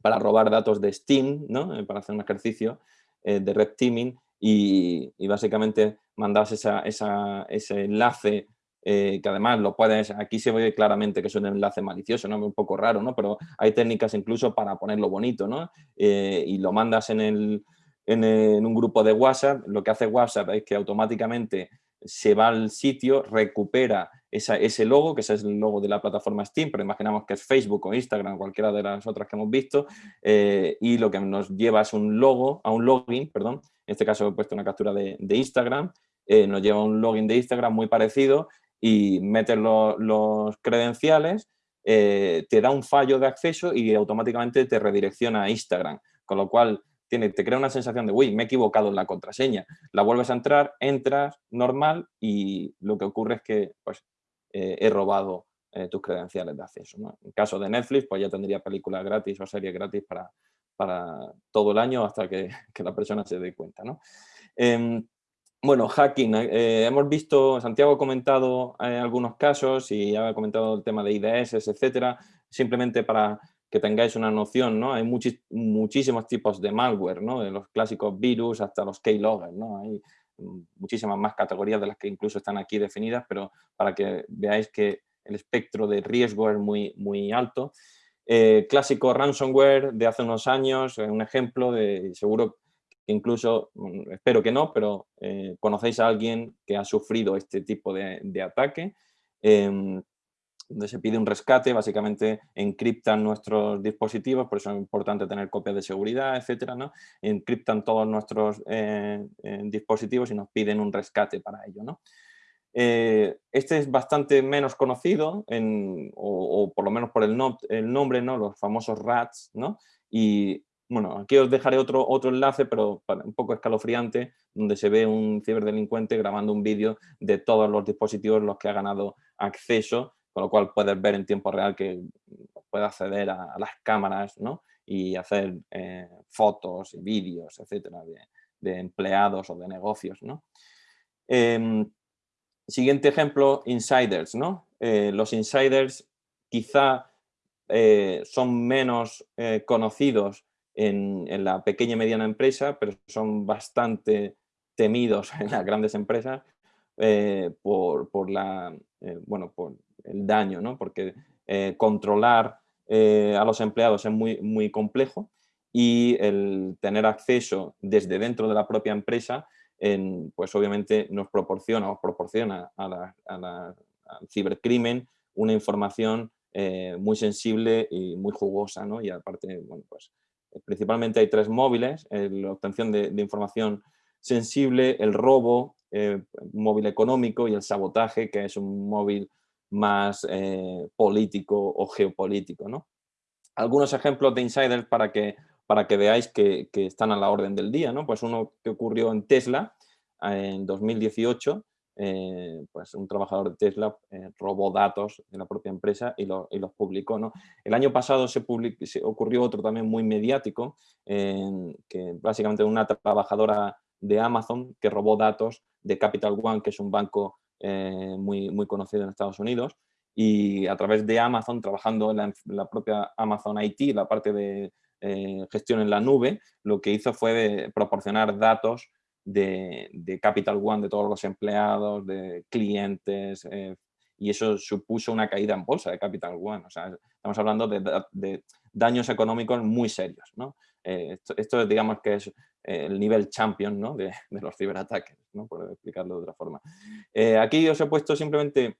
para robar datos de Steam, ¿no? Eh, para hacer un ejercicio eh, de red teaming y, básicamente mandas ese enlace eh, que además lo puedes, aquí se ve claramente que es un enlace malicioso, ¿no? un poco raro, ¿no? pero hay técnicas incluso para ponerlo bonito ¿no? y lo mandas en, el, en, un grupo de WhatsApp, lo que hace WhatsApp es que automáticamente se va al sitio, recupera ese logo, que ese es el logo de la plataforma Steam, pero imaginamos que es Facebook o Instagram, cualquiera de las otras que hemos visto, eh, y lo que nos lleva es un logo, a un login, perdón, en este caso he puesto una captura de, Instagram, eh, nos lleva un login de Instagram muy parecido y metes los credenciales, eh, te da un fallo de acceso y automáticamente te redirecciona a Instagram, con lo cual tiene, te crea una sensación de, uy, me he equivocado en la contraseña. La vuelves a entrar, entras normal y lo que ocurre es que pues, eh, he robado eh, tus credenciales de acceso. En caso de Netflix, pues ya tendría películas gratis o series gratis para, para todo el año hasta que, la persona se dé cuenta. Em, bueno, hacking. Eh, hemos visto, Santiago ha comentado algunos casos y ha comentado el tema de IDS, etcétera. Simplemente para que tengáis una noción, ¿no? Hay muchísimos tipos de malware, ¿no? De los clásicos virus hasta los keyloggers, ¿no? Hay muchísimas más categorías de las que incluso están aquí definidas, pero para que veáis que el espectro de riesgo es muy, muy alto. Eh, clásico ransomware de hace unos años, un ejemplo de, seguro que incluso, mm, espero que no, pero eh, conocéis a alguien que ha sufrido este tipo de, ataque. Em, donde se pide un rescate, básicamente encriptan nuestros dispositivos, por eso es importante tener copias de seguridad, etcétera, ¿no? Encriptan todos nuestros eh, eh, dispositivos y nos piden un rescate para ello, ¿no? Eh, este es bastante menos conocido, o, por lo menos por el, nombre, ¿no? Los famosos RATs, ¿no? Y bueno, aquí os dejaré otro, otro enlace, pero un poco escalofriante, donde se ve un ciberdelincuente grabando un vídeo de todos los dispositivos los que ha ganado acceso con lo cual puedes ver en tiempo real que puede acceder a, las cámaras ¿no? y hacer eh, fotos y vídeos, etcétera, de, empleados o de negocios. Em, siguiente ejemplo, insiders. ¿no? Eh, los insiders quizá eh, son menos conocidos en, la pequeña y mediana empresa, pero son bastante temidos en las grandes empresas por, por, la, bueno, por el daño, ¿no? porque eh, controlar eh, a los empleados es muy, muy complejo y el tener acceso desde dentro de la propia empresa, pues obviamente nos proporciona, os proporciona a al cibercrimen una información eh, muy sensible y muy jugosa, ¿no? Y aparte, bueno, pues principalmente hay tres móviles, la obtención de información sensible, el robo, móvil económico y el sabotaje, que es un móvil más eh, político o geopolítico. ¿no? Algunos ejemplos de insiders para que, para que veáis que, están a la orden del día. ¿no? Pues uno que ocurrió en Tesla en 2018, eh, pues un trabajador de Tesla eh, robó datos de la propia empresa y, los publicó. ¿no? El año pasado se, se, ocurrió otro también muy mediático, que básicamente una trabajadora de Amazon que robó datos de Capital One, que es un banco eh, muy, muy conocido en Estados Unidos, y a través de Amazon, trabajando en la, propia Amazon IT, la parte de eh, gestión en la nube, lo que hizo fue proporcionar datos de, Capital One, de todos los empleados, de clientes, eh, y eso supuso una caída en bolsa de Capital One. O sea, estamos hablando de, daños económicos muy serios. ¿no? esto, esto, digamos que es el nivel champion ¿no? de, los ciberataques, ¿no? por explicarlo de otra forma. Eh, aquí os he puesto simplemente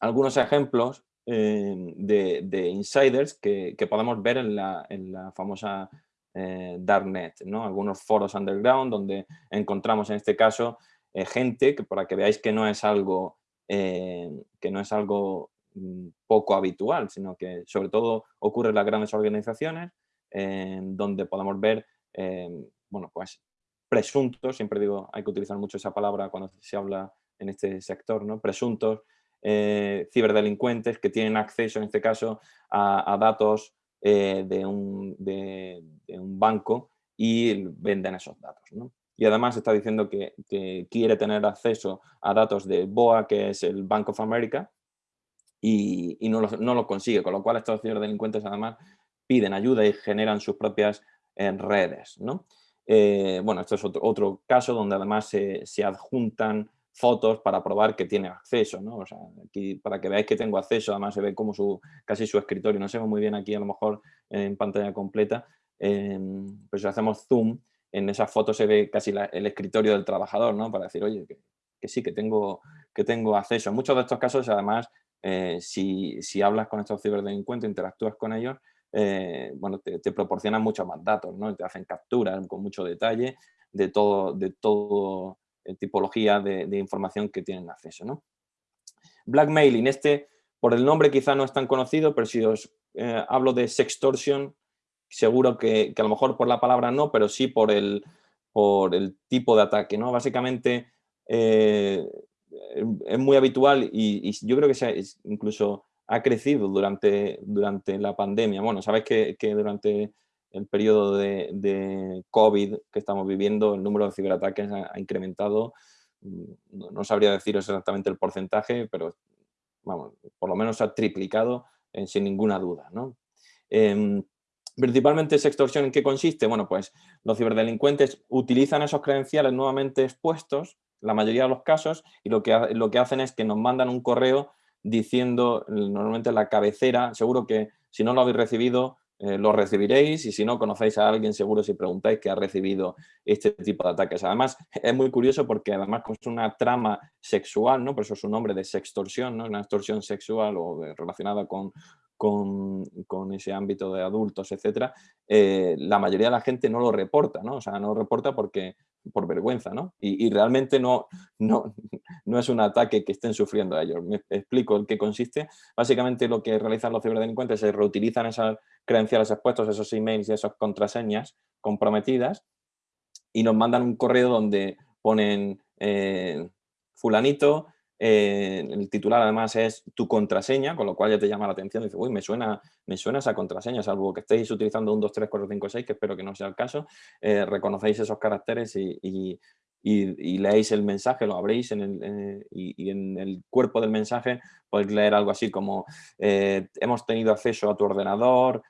algunos ejemplos eh, de, insiders que, podemos ver en la, famosa darknet, ¿no? algunos foros underground donde encontramos en este caso gente que para que veáis que no es algo, que no es algo mm, poco habitual, sino que sobre todo ocurre en las grandes organizaciones donde podemos ver bueno, pues presuntos, siempre digo, hay que utilizar mucho esa palabra cuando se habla en este sector, ¿no? presuntos eh, ciberdelincuentes que tienen acceso, en este caso, a, datos eh, de, un, banco y venden esos datos. Y además está diciendo que, quiere tener acceso a datos de BOA, que es el Bank of America, y, no, lo, consigue, con lo cual estos ciberdelincuentes además piden ayuda y generan sus propias eh, redes. Bueno, esto es otro, caso donde además se adjuntan fotos para probar que tiene acceso, ¿no? O sea, aquí para que veáis que tengo acceso, además se ve como su, casi su escritorio, no se ve muy bien aquí a lo mejor en pantalla completa, eh, pues si hacemos zoom, en esa foto se ve casi el escritorio del trabajador, ¿no? Para decir, oye, que, sí, que tengo, que tengo acceso. En muchos de estos casos, además, eh, si, si, hablas con estos ciberdelincuentes, interactúas con ellos, eh, bueno, te, proporcionan muchos más datos, ¿no? Te hacen capturas con mucho detalle de todo, de todo eh, tipología de, información que tienen acceso. ¿no? Blackmailing, este por el nombre quizá no es tan conocido, pero si os eh, hablo de sextortion, seguro que, a lo mejor por la palabra no, pero sí por el, por el tipo de ataque. ¿no? Básicamente eh, es muy habitual y, yo creo que se incluso ha crecido durante, durante la pandemia. Bueno, sabéis que, que durante el periodo de, COVID que estamos viviendo, el número de ciberataques ha, incrementado. Mm, no, sabría decir exactamente el porcentaje, pero vamos, por lo menos ha triplicado eh, sin ninguna duda. ¿no? Em, principalmente esa extorsión en qué consiste? Bueno, pues los ciberdelincuentes utilizan esos credenciales nuevamente expuestos, la mayoría de los casos, y lo que, lo que hacen es que nos mandan un correo diciendo, normalmente la cabecera, seguro que si no lo habéis recibido, eh, lo recibiréis y si no conocéis a alguien seguro si preguntáis que ha recibido este tipo de ataques. Además es muy curioso porque además es una trama sexual, ¿no? por eso es un nombre de sextorsión, ¿no? una extorsión sexual o relacionada con, con, ese ámbito de adultos, etcétera, eh, la mayoría de la gente no lo reporta, ¿no? O sea, no lo reporta porque por vergüenza, ¿no? Y, realmente no, no, no, es un ataque que estén sufriendo ellos. Me explico en qué consiste. Básicamente lo que realizan los ciberdelincuentes es reutilizan esas credenciales expuestos, esos emails y esas contraseñas comprometidas y nos mandan un correo donde ponen eh, fulanito, eh, el titular además es tu contraseña, con lo cual ya te llama la atención. Dice, uy, me suena, me suena esa contraseña, salvo que estéis utilizando un 2, 3, 4, 5, 6, que espero que no sea el caso. Eh, reconocéis esos caracteres y, leéis el mensaje, lo abréis en el, eh, y, en el cuerpo del mensaje podéis leer algo así como hemos tenido acceso a tu ordenador,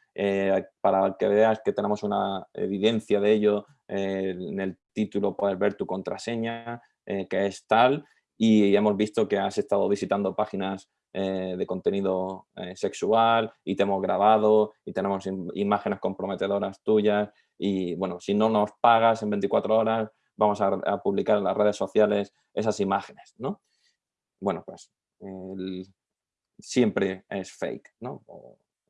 para que veas que tenemos una evidencia de ello, en el título puedes ver tu contraseña, que es tal, y hemos visto que has estado visitando páginas eh, de contenido eh, sexual y te hemos grabado y tenemos imágenes comprometedoras tuyas y bueno, si no nos pagas en 24 horas vamos a, publicar en las redes sociales esas imágenes, ¿no? Bueno, pues siempre es fake, ¿no?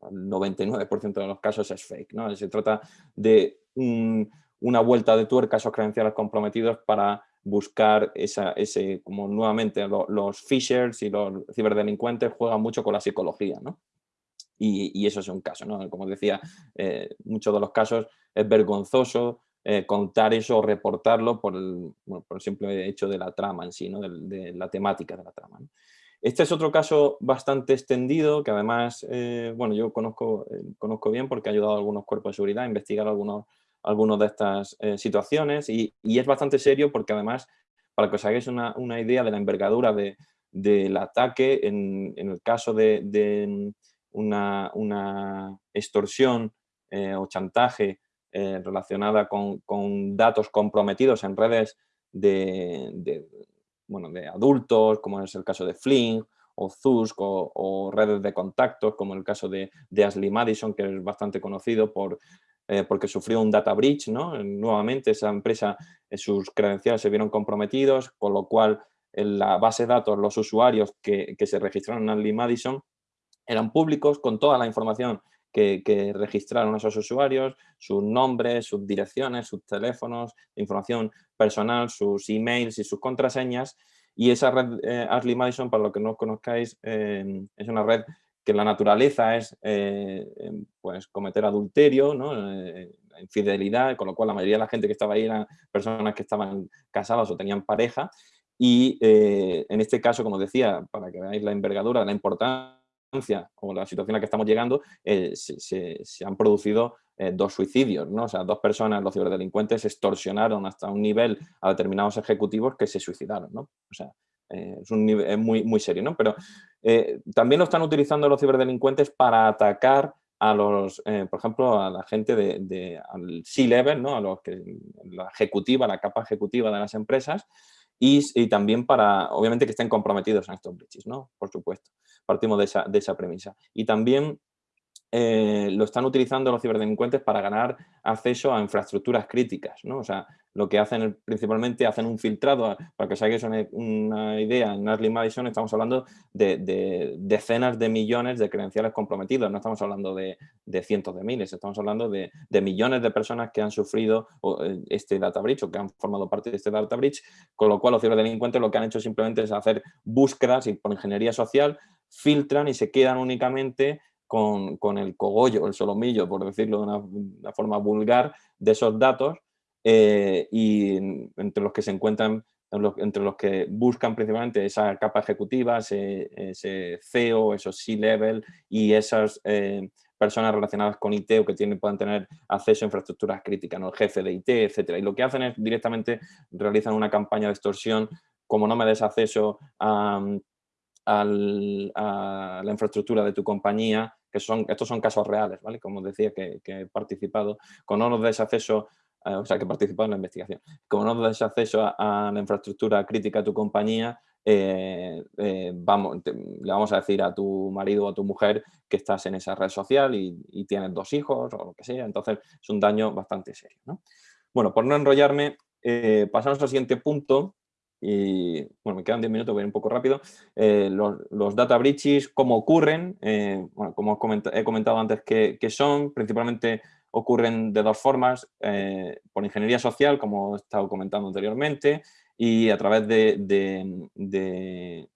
el 99% de los casos es fake, ¿no? Se trata de una vuelta de tuerca a esos credenciales comprometidos para buscar esa, ese, como nuevamente los fishers y los ciberdelincuentes juegan mucho con la psicología, ¿no? Y, eso es un caso, ¿no? Como decía, eh, muchos de los casos es vergonzoso eh, contar eso o reportarlo por el, por el simple hecho de la trama en sí, ¿no? de, la temática de la trama. Este es otro caso bastante extendido que además, eh, bueno, yo conozco, conozco bien porque ha ayudado a algunos cuerpos de seguridad a investigar algunos algunas de estas eh, situaciones y, es bastante serio porque además, para que os hagáis una, idea de la envergadura del ataque, en, el caso de, una, extorsión eh, o chantaje eh, relacionada con, datos comprometidos en redes de, bueno, de adultos, como es el caso de Fling, o Zusk o, redes de contactos, como el caso de, de, Ashley Madison, que es bastante conocido por eh, porque sufrió un data breach, ¿no? Nuevamente esa empresa, eh, sus credenciales se vieron comprometidos, con lo cual en la base de datos, los usuarios que, se registraron en Lee Madison eran públicos con toda la información que, registraron esos usuarios, sus nombres, sus direcciones, sus teléfonos, información personal, sus emails y sus contraseñas. Y esa red eh, Ashley Madison, para lo que no conozcáis, eh, es una red que la naturaleza es eh, em, pues, cometer adulterio, ¿no? infidelidad, con lo cual la mayoría de la gente que estaba ahí eran personas que estaban casadas o tenían pareja. Y en este caso, como decía, para que veáis la envergadura, la importancia o la situación a la que estamos llegando, eh, se, han producido eh, dos suicidios. O sea, dos personas, los ciberdelincuentes, extorsionaron hasta un nivel a determinados ejecutivos que se suicidaron, ¿no? O sea, eh, es un nivel muy, muy serio, ¿no? Pero también lo están utilizando los ciberdelincuentes para atacar a los, por ejemplo, a la gente de, al C-level, ¿no? A los que, la ejecutiva, la capa ejecutiva de las empresas, y, también para, obviamente, que estén comprometidos en estos breaches, ¿no? Por supuesto, partimos de esa, de esa premisa. Y también eh, lo están utilizando los ciberdelincuentes para ganar acceso a infraestructuras críticas, ¿no? O sea, lo que hacen principalmente, hacen un filtrado, para que os hagáis una, idea, en Ashley Madison estamos hablando de, decenas de millones de credenciales comprometidos, no estamos hablando de, cientos de miles, estamos hablando de, millones de personas que han sufrido eh, este data breach o que han formado parte de este data breach, con lo cual los ciberdelincuentes lo que han hecho simplemente es hacer búsquedas y por ingeniería social filtran y se quedan únicamente con, el cogollo, el solomillo, por decirlo de una, forma vulgar, de esos datos eh, y entre los que se encuentran, entre los que buscan principalmente esa capa ejecutiva, ese, CEO, esos C-level y esas eh, personas relacionadas con IT o que tienen, puedan tener acceso a infraestructuras críticas, ¿no? el jefe de IT, etc. Y lo que hacen es directamente realizan una campaña de extorsión, como no me des acceso a, a la infraestructura de tu compañía, que son, estos son casos reales, ¿vale? Como decía que, he participado, con no nos des acceso, eh, o sea, que he participado en la investigación, como no des acceso a, la infraestructura crítica de tu compañía, eh, eh, vamos, le vamos a decir a tu marido o a tu mujer que estás en esa red social y, tienes dos hijos o lo que sea, entonces es un daño bastante serio. Bueno, por no enrollarme, pasamos al siguiente punto, y bueno, me quedan 10 minutos, voy a ir un poco rápido. Eh, los, data breaches, cómo ocurren, eh, bueno, como he comentado antes que, son, principalmente ocurren de dos formas, eh, por ingeniería social, como he estado comentando anteriormente, y a través de,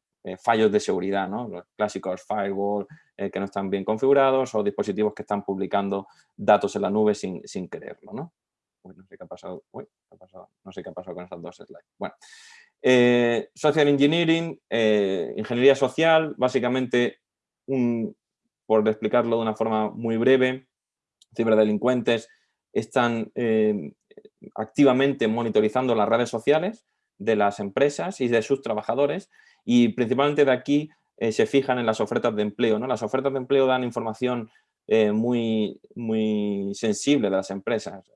fallos de seguridad, ¿no? los clásicos firewall que no están bien configurados o dispositivos que están publicando datos en la nube sin, sin quererlo. ¿no? no sé qué ha pasado. Uy. No sé qué ha pasado con esas dos slides. Bueno, eh, social Engineering, eh, ingeniería social, básicamente, por explicarlo de una forma muy breve, ciberdelincuentes están eh, activamente monitorizando las redes sociales de las empresas y de sus trabajadores y principalmente de aquí se fijan en las ofertas de empleo. ¿no? Las ofertas de empleo dan información muy, muy sensible de las empresas.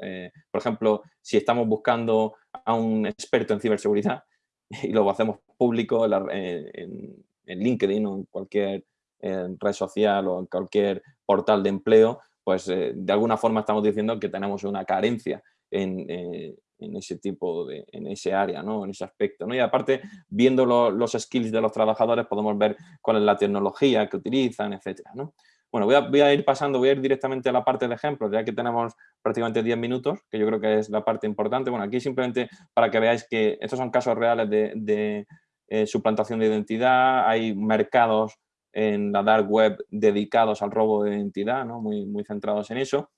por ejemplo, si estamos buscando a un experto en ciberseguridad, y lo hacemos público en, LinkedIn o en cualquier red social o en cualquier portal de empleo, pues eh, de alguna forma estamos diciendo que tenemos una carencia en, eh, ese tipo de, en ese área, ¿no? en ese aspecto. ¿no? Y aparte, viendo los skills de los trabajadores, podemos ver cuál es la tecnología que utilizan, etcétera, ¿no? Bueno, voy a, ir pasando, voy a ir directamente a la parte de ejemplos, ya que tenemos prácticamente 10 minutos, que yo creo que es la parte importante. Bueno, aquí simplemente para que veáis que estos son casos reales de, eh, suplantación de identidad, hay mercados en la dark web dedicados al robo de identidad, ¿no? muy, muy centrados en eso.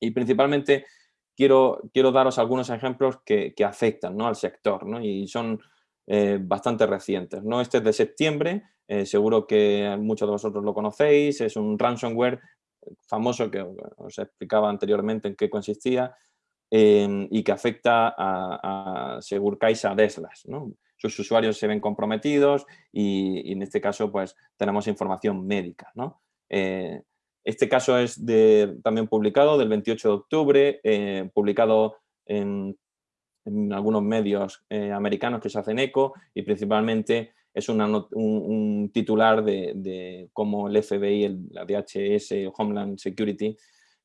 Y principalmente quiero, quiero daros algunos ejemplos que, afectan ¿no? al sector ¿no? y son eh, bastante recientes. ¿no? Este es de septiembre, eh, seguro que muchos de vosotros lo conocéis, es un ransomware famoso que os explicaba anteriormente en qué consistía em, y que afecta a, a Segurcaisa Deslas. Sus usuarios se ven comprometidos y, en este caso pues tenemos información médica. Eh, este caso es también publicado del 28 de octubre, eh, publicado en, algunos medios americanos que se hacen eco y principalmente es un, titular de, cómo el FBI, el, la DHS Homeland Security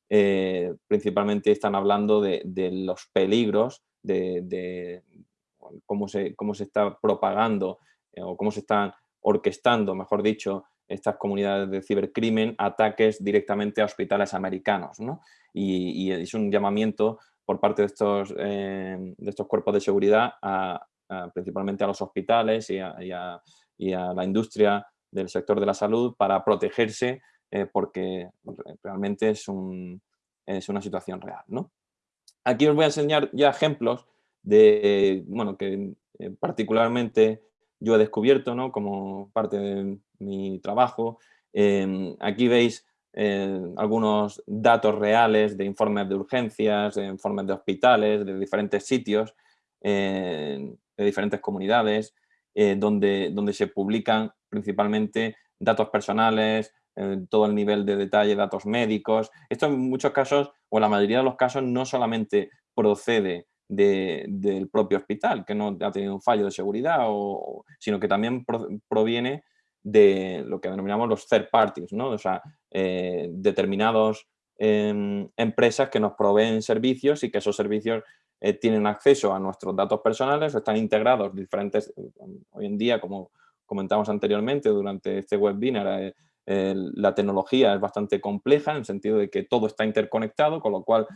eh, principalmente están hablando de, los peligros de, cómo, se, cómo se está propagando eh, o cómo se están orquestando, mejor dicho, estas comunidades de cibercrimen ataques directamente a hospitales americanos. Y, es un llamamiento por parte de estos, de estos cuerpos de seguridad principalmente a los hospitales y a, la industria del sector de la salud para protegerse porque realmente es, una situación real. Aquí os voy a enseñar ya ejemplos de, bueno, que eh, particularmente yo he descubierto ¿no? como parte de mi trabajo. Em, aquí veis eh, algunos datos reales de informes de urgencias, de informes de hospitales, de diferentes sitios, eh, de diferentes comunidades, donde, donde se publican principalmente datos personales, todo el nivel de detalle, datos médicos. Esto en muchos casos, o en la mayoría de los casos, no solamente procede del propio hospital, que no ha tenido un fallo de seguridad, sino que también proviene de lo que denominamos los third parties, ¿no? o sea, eh, determinados em, empresas que nos proveen servicios y que esos servicios eh, tienen acceso a nuestros datos personales, están integrados diferentes, hoy en día, como comentamos anteriormente durante este webinar, eh, la tecnología es bastante compleja en el sentido de que todo está interconectado, con lo cual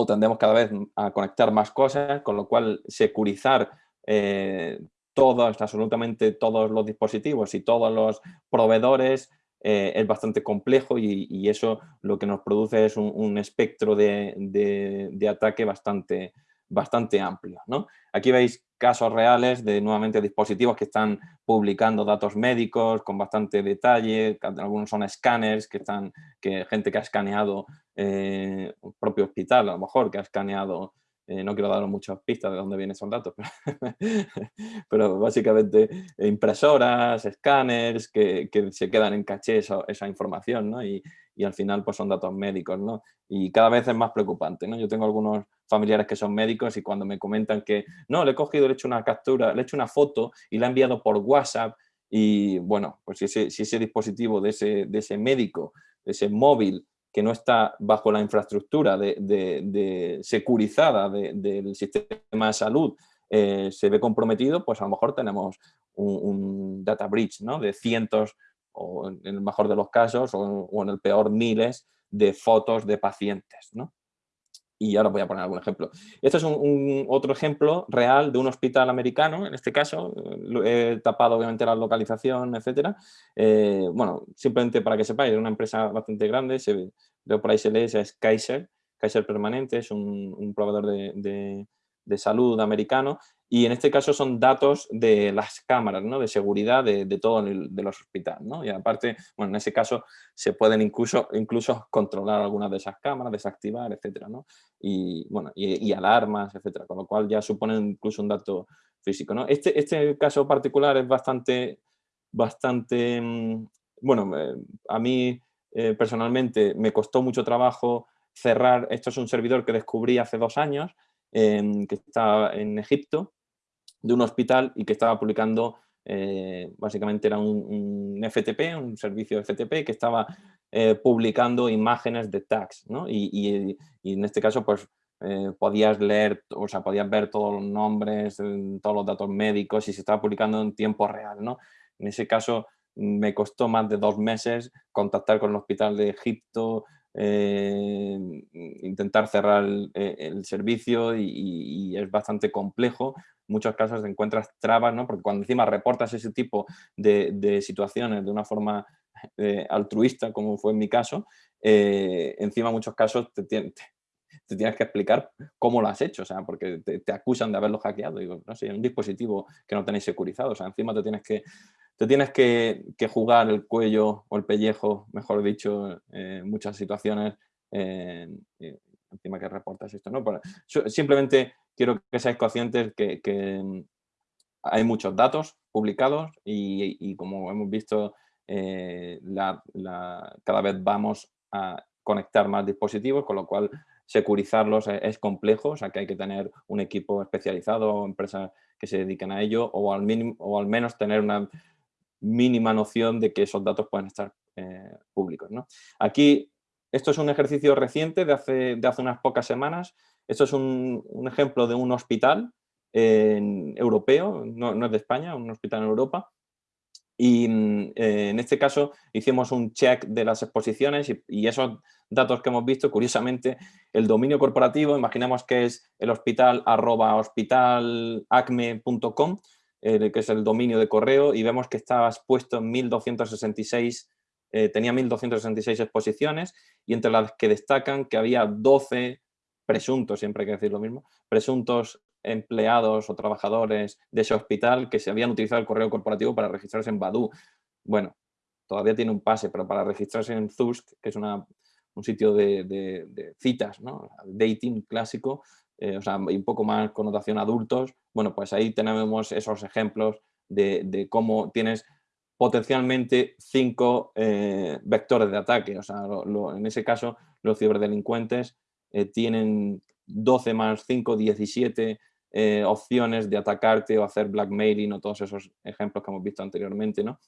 o tendemos cada vez a conectar más cosas, con lo cual securizar eh, todos, absolutamente todos los dispositivos y todos los proveedores eh, es bastante complejo y, eso lo que nos produce es un, espectro de, ataque bastante, bastante amplio. ¿no? Aquí veis casos reales de nuevamente dispositivos que están publicando datos médicos con bastante detalle, algunos son escáneres, que están, que gente que ha escaneado eh, un propio hospital, a lo mejor, que ha escaneado eh, no quiero daros muchas pistas de dónde vienen esos datos, pero, básicamente impresoras, escáneres que, se quedan en caché esa, información ¿no? y, al final pues son datos médicos. ¿no? Y cada vez es más preocupante. Yo tengo algunos familiares que son médicos y cuando me comentan que no, le he cogido, le he hecho una captura, le he hecho una foto y la he enviado por WhatsApp y bueno, pues si ese, si ese dispositivo de ese, de ese médico, de ese móvil que no está bajo la infraestructura de, securizada del sistema de salud eh, se ve comprometido, pues a lo mejor tenemos un, data breach ¿no? de cientos, o en el mejor de los casos, o, o en el peor miles de fotos de pacientes. ¿no? Y ahora voy a poner algún ejemplo. Este es un, otro ejemplo real de un hospital americano, en este caso, he tapado obviamente la localización, etcétera. Eh, bueno, simplemente para que sepáis, es una empresa bastante grande, se, veo por ahí se lee, es Kaiser, Kaiser Permanente, es un, proveedor de, de salud americano y en este caso son datos de las cámaras ¿no? de seguridad de, de todo el, de los hospitales. ¿no? Y aparte, bueno, en ese caso se pueden incluso, incluso controlar algunas de esas cámaras, desactivar, etcétera, ¿no? Y, bueno, y, alarmas, etcétera, con lo cual ya suponen incluso un dato físico. ¿no? Este, este caso particular es bastante, bastante mm, bueno, a mí eh, personalmente me costó mucho trabajo cerrar, esto es un servidor que descubrí hace dos años, que estaba en Egipto, de un hospital y que estaba publicando, eh, básicamente era un, FTP, un servicio FTP que estaba eh, publicando imágenes de tags, ¿no? y, en este caso pues eh, podías leer, o sea, podías ver todos los nombres, todos los datos médicos y se estaba publicando en tiempo real, ¿no? En ese caso me costó más de dos meses contactar con el hospital de Egipto, intentar cerrar el, servicio y, es bastante complejo muchos casos encuentras trabas, ¿no? porque cuando encima reportas ese tipo de, situaciones de una forma eh, altruista, como fue en mi caso, eh, encima en muchos casos te, te, tienes que explicar cómo lo has hecho, o sea, porque te, acusan de haberlo hackeado. Digo, no sé, un dispositivo que no tenéis securizado, o sea, encima te tienes que, te tienes que, jugar el cuello o el pellejo, mejor dicho, en muchas situaciones, encima que reportas esto, ¿no? simplemente quiero que seáis conscientes que, mm, hay muchos datos publicados y, como hemos visto, eh, cada vez vamos a conectar más dispositivos, con lo cual securizarlos e, es, complejo, o sea que hay que tener un equipo especializado o empresas que se dediquen a ello o al, mínimo, o al menos tener una mínima noción de que esos datos pueden estar eh, públicos. Aquí esto es un ejercicio reciente de hace, de hace unas pocas semanas. Esto es un, ejemplo de un hospital europeo, no, es de España, un hospital en Europa, Y eh, en este caso hicimos un check de las exposiciones y, esos datos que hemos visto, curiosamente, el dominio corporativo, imaginemos que es el hospital arroba hospitalacme.com, eh, que es el dominio de correo, y vemos que estaba expuesto en 1266, eh, tenía 1266 exposiciones y entre las que destacan que había 12 presuntos, siempre hay que decir lo mismo, presuntos empleados o trabajadores de ese hospital que se habían utilizado el correo corporativo para registrarse en Badu. Bueno, todavía tiene un pase, pero para registrarse en Zusk, que es una, un sitio de, citas, ¿no? dating clásico, eh, o sea, un poco más connotación adultos, bueno, pues ahí tenemos esos ejemplos de, cómo tienes potencialmente cinco eh, vectores de ataque. O sea, en ese caso, los ciberdelincuentes eh, tienen 12 más 5, 17 eh, opciones de atacarte o hacer blackmailing o todos esos ejemplos que hemos visto anteriormente, ¿no?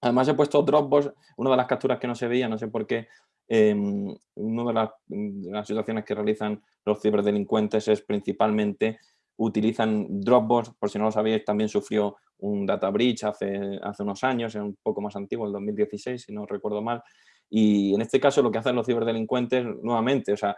Además he puesto Dropbox, una de las capturas que no se veía, no sé por qué, em, una de las, situaciones que realizan los ciberdelincuentes es principalmente utilizan Dropbox, por si no lo sabéis, también sufrió un data breach hace, hace unos años, es un poco más antiguo, el 2016, si no recuerdo mal, y en este caso lo que hacen los ciberdelincuentes, nuevamente, o sea,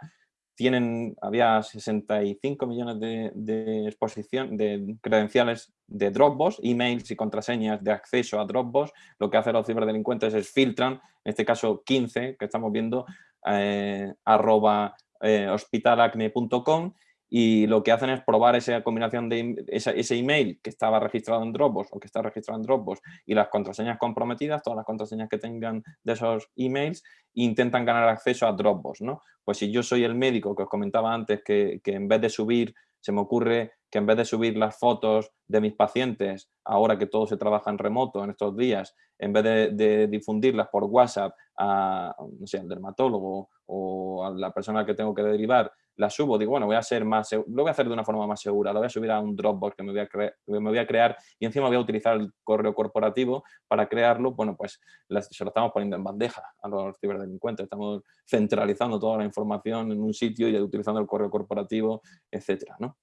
tienen, había 65 millones de, exposición, de credenciales de Dropbox, emails y contraseñas de acceso a Dropbox. Lo que hacen los ciberdelincuentes es filtran, en este caso 15, que estamos viendo, eh, arroba eh, hospitalacne.com y lo que hacen es probar esa combinación de ese email que estaba registrado en Dropbox o que está registrado en Dropbox y las contraseñas comprometidas, todas las contraseñas que tengan de esos emails, intentan ganar acceso a Dropbox. ¿no? Pues si yo soy el médico que os comentaba antes que, que en vez de subir, se me ocurre que en vez de subir las fotos de mis pacientes, ahora que todo se trabaja en remoto en estos días, en vez de, difundirlas por WhatsApp a, no sé, al dermatólogo o a la persona que tengo que derivar, la subo, digo, bueno, voy a ser más, lo voy a hacer de una forma más segura, lo voy a subir a un Dropbox que me voy a, me voy a crear y encima voy a utilizar el correo corporativo para crearlo, bueno, pues se lo estamos poniendo en bandeja a los ciberdelincuentes, estamos centralizando toda la información en un sitio y utilizando el correo corporativo, etcétera, ¿no?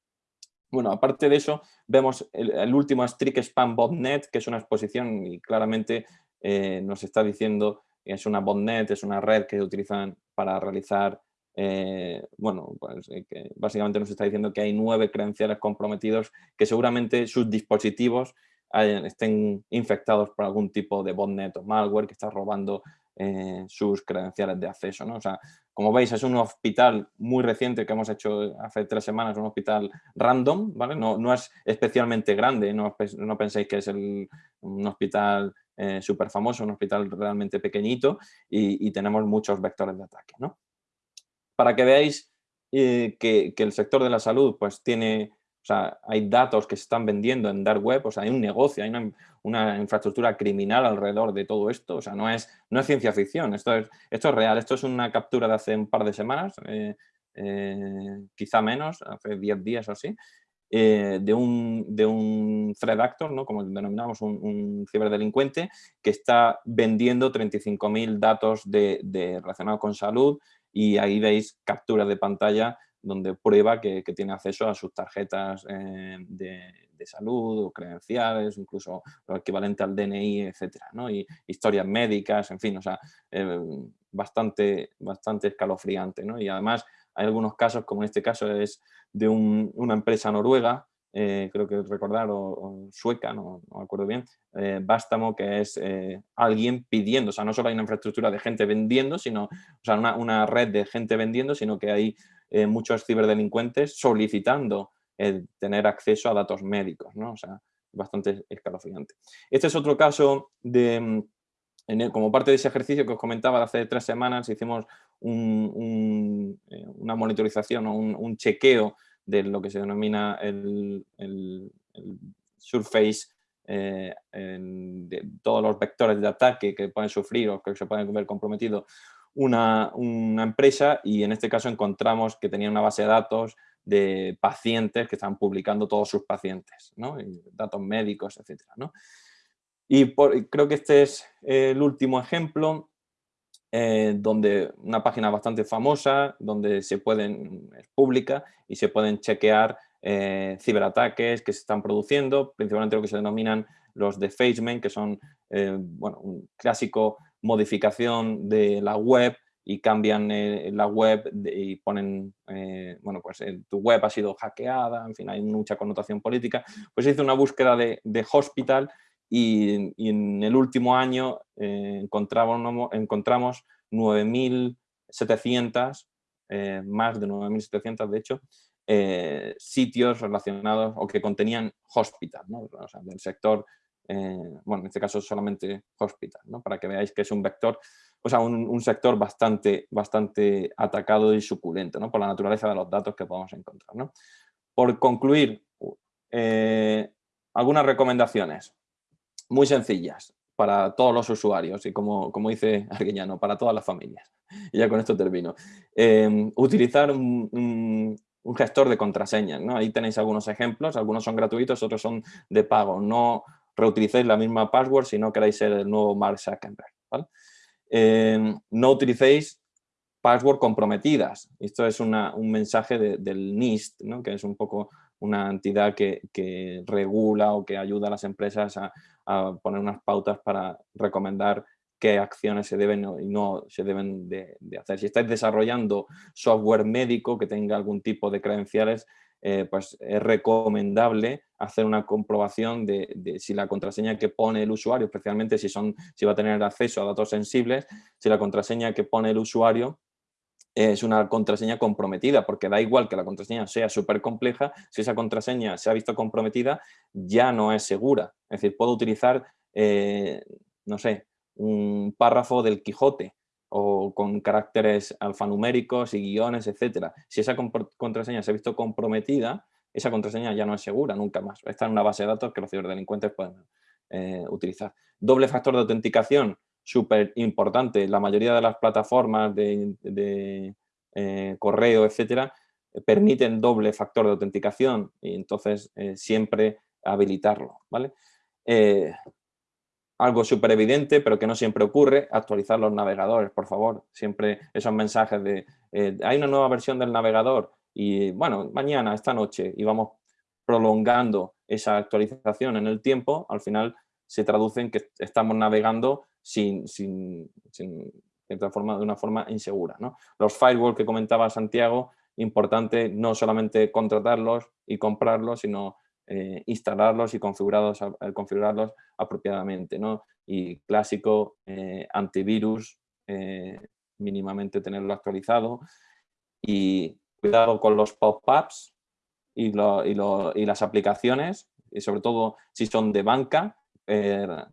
Bueno, aparte de eso, vemos el, último Strict Spam Botnet, que es una exposición y claramente eh, nos está diciendo que es una botnet, es una red que utilizan para realizar eh, bueno, pues eh, básicamente nos está diciendo que hay nueve credenciales comprometidos que seguramente sus dispositivos estén infectados por algún tipo de botnet o malware que está robando sus credenciales de acceso. ¿no? O sea, como veis, es un hospital muy reciente que hemos hecho hace tres semanas, un hospital random, ¿vale? No, no es especialmente grande, no, no penséis que es un hospital súper famoso, un hospital realmente pequeñito y, tenemos muchos vectores de ataque, ¿no? para que veáis eh, que, el sector de la salud pues tiene, o sea, hay datos que se están vendiendo en dark web, o sea, hay un negocio, hay una, infraestructura criminal alrededor de todo esto, o sea, no es, no es ciencia ficción, esto es, esto es real, esto es una captura de hace un par de semanas, eh, eh, quizá menos, hace 10 días o así, de, un, de un threat actor, ¿no? como denominamos un, ciberdelincuente, que está vendiendo 35.000 datos de, de relacionados con salud y ahí veis capturas de pantalla donde prueba que, tiene acceso a sus tarjetas eh, de, salud o credenciales, incluso lo equivalente al DNI, etcétera, ¿no? Y historias médicas, en fin, o sea, eh, bastante, bastante escalofriante, ¿no? Y además hay algunos casos, como en este caso es de una empresa noruega eh, creo que recordar, o, sueca, no, me acuerdo bien, eh, Bástamo, que es alguien pidiendo, o sea, no solo hay una infraestructura de gente vendiendo, sino, o sea, una, una red de gente vendiendo, sino que hay muchos ciberdelincuentes solicitando tener acceso a datos médicos, ¿no? O sea, bastante escalofriante. Este es otro caso de, mm, como parte de ese ejercicio que os comentaba hace tres semanas, hicimos un, una monitorización o un, un chequeo de lo que se denomina el, surface eh, de todos los vectores de ataque que pueden sufrir o que se pueden ver comprometidos una, empresa y en este caso encontramos que tenía una base de datos de pacientes que están publicando todos sus pacientes, datos médicos, etc. Y creo que este es el último ejemplo eh, donde una página bastante famosa, donde se pueden, es pública y se pueden chequear eh, ciberataques que se están produciendo, principalmente lo que se denominan los defacement, que son eh, bueno, un clásico modificación de la web y cambian eh, la web y ponen, eh, bueno, pues tu web ha sido hackeada, en fin, hay mucha connotación política. Pues hice una búsqueda de, hospital y, en el último año encontramos, encontramos 9.700, más de 9.700 de hecho, sitios relacionados o que contenían hospital, ¿no? o sea, del sector eh, bueno, en este caso solamente hospital, ¿no? para que veáis que es un vector, o sea, un, sector bastante, bastante atacado y suculento, ¿no? por la naturaleza de los datos que podemos encontrar. ¿no? Por concluir, eh, algunas recomendaciones muy sencillas para todos los usuarios y como, como dice Arguiñano, para todas las familias. Ya con esto termino. Eh, utilizar un, un, gestor de contraseñas. ¿no? Ahí tenéis algunos ejemplos, algunos son gratuitos, otros son de pago. No, reutilicéis la misma password si no queréis ser el nuevo Mark Zuckerberg. Eh, no utilicéis password comprometidas. Esto es un mensaje del NIST, que es un poco una entidad que, regula o que ayuda a las empresas a, poner unas pautas para recomendar qué acciones se deben y no se deben de, hacer. Si estáis desarrollando software médico que tenga algún tipo de credenciales, eh, pues es recomendable hacer una comprobación de, si la contraseña que pone el usuario, especialmente si, son, si va a tener acceso a datos sensibles, si la contraseña que pone el usuario es una contraseña comprometida, porque da igual que la contraseña sea súper compleja, si esa contraseña se ha visto comprometida, ya no es segura. Es decir, puedo utilizar, eh, no sé, un párrafo del Quijote, o con caracteres alfanuméricos y guiones, etcétera. Si esa contraseña se ha visto comprometida, esa contraseña ya no es segura nunca más. Está en una base de datos que los ciberdelincuentes pueden eh, utilizar. Doble factor de autenticación, súper importante. La mayoría de las plataformas de, eh, correo, etcétera, permiten doble factor de autenticación y entonces eh, siempre habilitarlo. ¿vale? Algo súper evidente, pero que no siempre ocurre, actualizar los navegadores, por favor. Siempre esos mensajes de, eh, hay una nueva versión del navegador y, bueno, mañana, esta noche, y vamos prolongando esa actualización en el tiempo, al final se traduce en que estamos navegando sin, sin, de, forma, de una forma insegura. ¿no? Los firewall que comentaba Santiago, importante no solamente contratarlos y comprarlos, sino eh, instalarlos y configurarlos, eh, configurarlos apropiadamente. ¿no? Y clásico, eh, antivirus, mínimamente tenerlo actualizado. Y cuidado con los pop-ups y, y, las aplicaciones, y sobre todo si son de banca,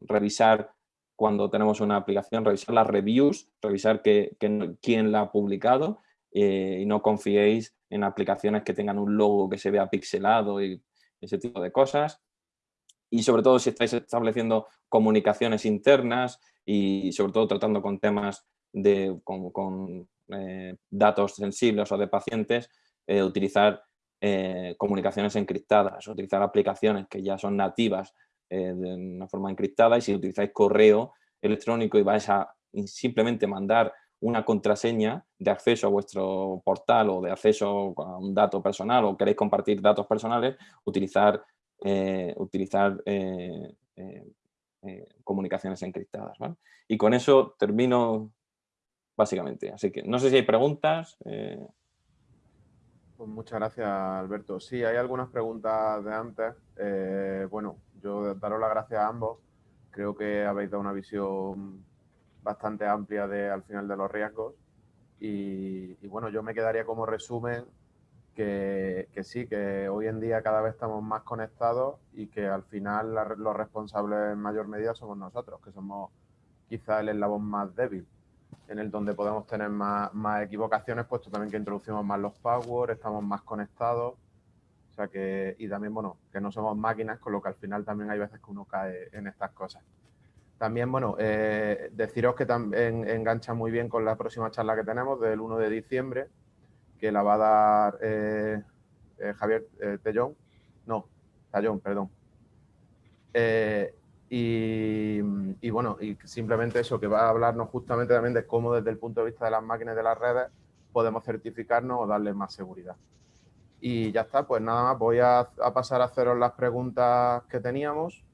revisar cuando tenemos una aplicación, revisar las reviews, revisar que, quién la ha publicado y no confiéis en aplicaciones que tengan un logo que se vea pixelado y ese tipo de cosas. Y sobre todo si estáis estableciendo comunicaciones internas y sobre todo tratando con temas de, con, eh, datos sensibles o de pacientes, eh, utilizar eh, comunicaciones encriptadas, utilizar aplicaciones que ya son nativas de una forma encriptada y si utilizáis correo electrónico y vais a simplemente mandar una contraseña de acceso a vuestro portal o de acceso a un dato personal o queréis compartir datos personales, utilizar, eh, utilizar eh, eh, comunicaciones encriptadas. Y con eso termino básicamente. Así que no sé si hay preguntas. Pues muchas gracias, Alberto. Sí, hay algunas preguntas de antes. bueno, yo daros las gracias a ambos. Creo que habéis dado una visión bastante amplia de, al final de los riesgos. Y, bueno, yo me quedaría como resumen que, sí, que hoy en día cada vez estamos más conectados y que al final los responsables en mayor medida somos nosotros, que somos quizá el eslabón más débil, en el donde podemos tener más, más equivocaciones, puesto también que introducimos más los passwords, estamos más conectados. O sea que, y también, bueno, que no somos máquinas, con lo que al final también hay veces que uno cae en estas cosas. También, bueno, eh, deciros que también engancha muy bien con la próxima charla que tenemos del 1 de diciembre, que la va a dar eh, eh, Javier Tellón, no, Tallón, perdón. Y, y, bueno, y simplemente eso, que va a hablarnos justamente también de cómo desde el punto de vista de las máquinas de las redes podemos certificarnos o darle más seguridad. Y ya está, pues nada más, voy a, a pasar a haceros las preguntas que teníamos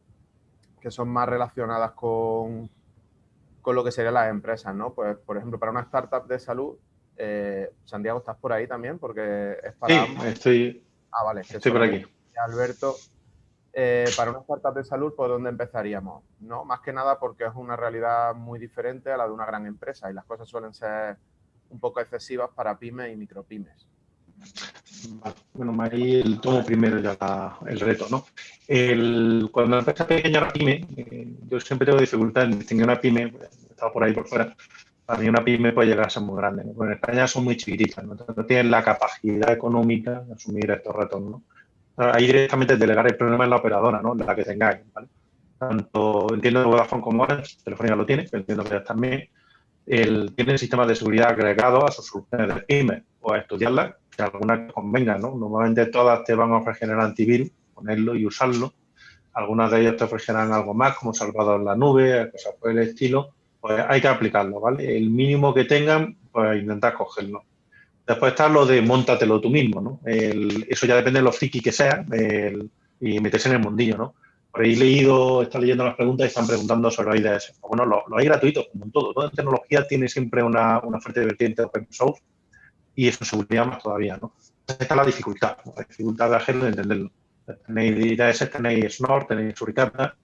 que son más relacionadas con, con lo que serían las empresas, ¿no? Pues, por ejemplo, para una startup de salud, eh, Santiago, ¿estás por ahí también? Porque es para... Sí, estoy, ah, vale, estoy por aquí. Alberto, eh, para una startup de salud, ¿por dónde empezaríamos? ¿No? Más que nada porque es una realidad muy diferente a la de una gran empresa y las cosas suelen ser un poco excesivas para pymes y micropymes. Bueno, ahí el tomo primero ya el reto, ¿no? El, cuando empieza pequeña la pyme, eh, yo siempre tengo dificultad en distinguir una pyme, he estado por ahí por fuera, para mí una pyme puede llegar a ser muy grande. en España son muy chiquititas, ¿no? no tienen la capacidad económica de asumir estos retos, ¿no? ahí directamente delegar el problema en la operadora, ¿no? La que tengáis, ¿vale? Tanto entiendo que Vodafone como Orange, Telefónica lo tiene, pero entiendo que también el, tienen sistemas de seguridad agregados a sus soluciones de pyme o a estudiarlas, que algunas convengan, ¿no? Normalmente todas te van a ofrecer el antivirus, ponerlo y usarlo. Algunas de ellas te ofrecerán algo más, como salvado en la nube, cosas por el estilo. Pues hay que aplicarlo, ¿vale? El mínimo que tengan, pues intentar cogerlo. Después está lo de montatelo tú mismo, ¿no? eso ya depende de lo friki que sea y meterse en el mundillo, ¿no? Por ahí leído, está leyendo las preguntas y están preguntando sobre IDS. Bueno, lo, hay gratuito, como en todo. Toda tecnología tiene siempre una, una fuerte vertiente open source y eso seguridad más todavía, ¿no? Esta es la dificultad, la dificultad de hacerlo y entenderlo. Tenéis IDS, tenéis Snort, tenéis Suricata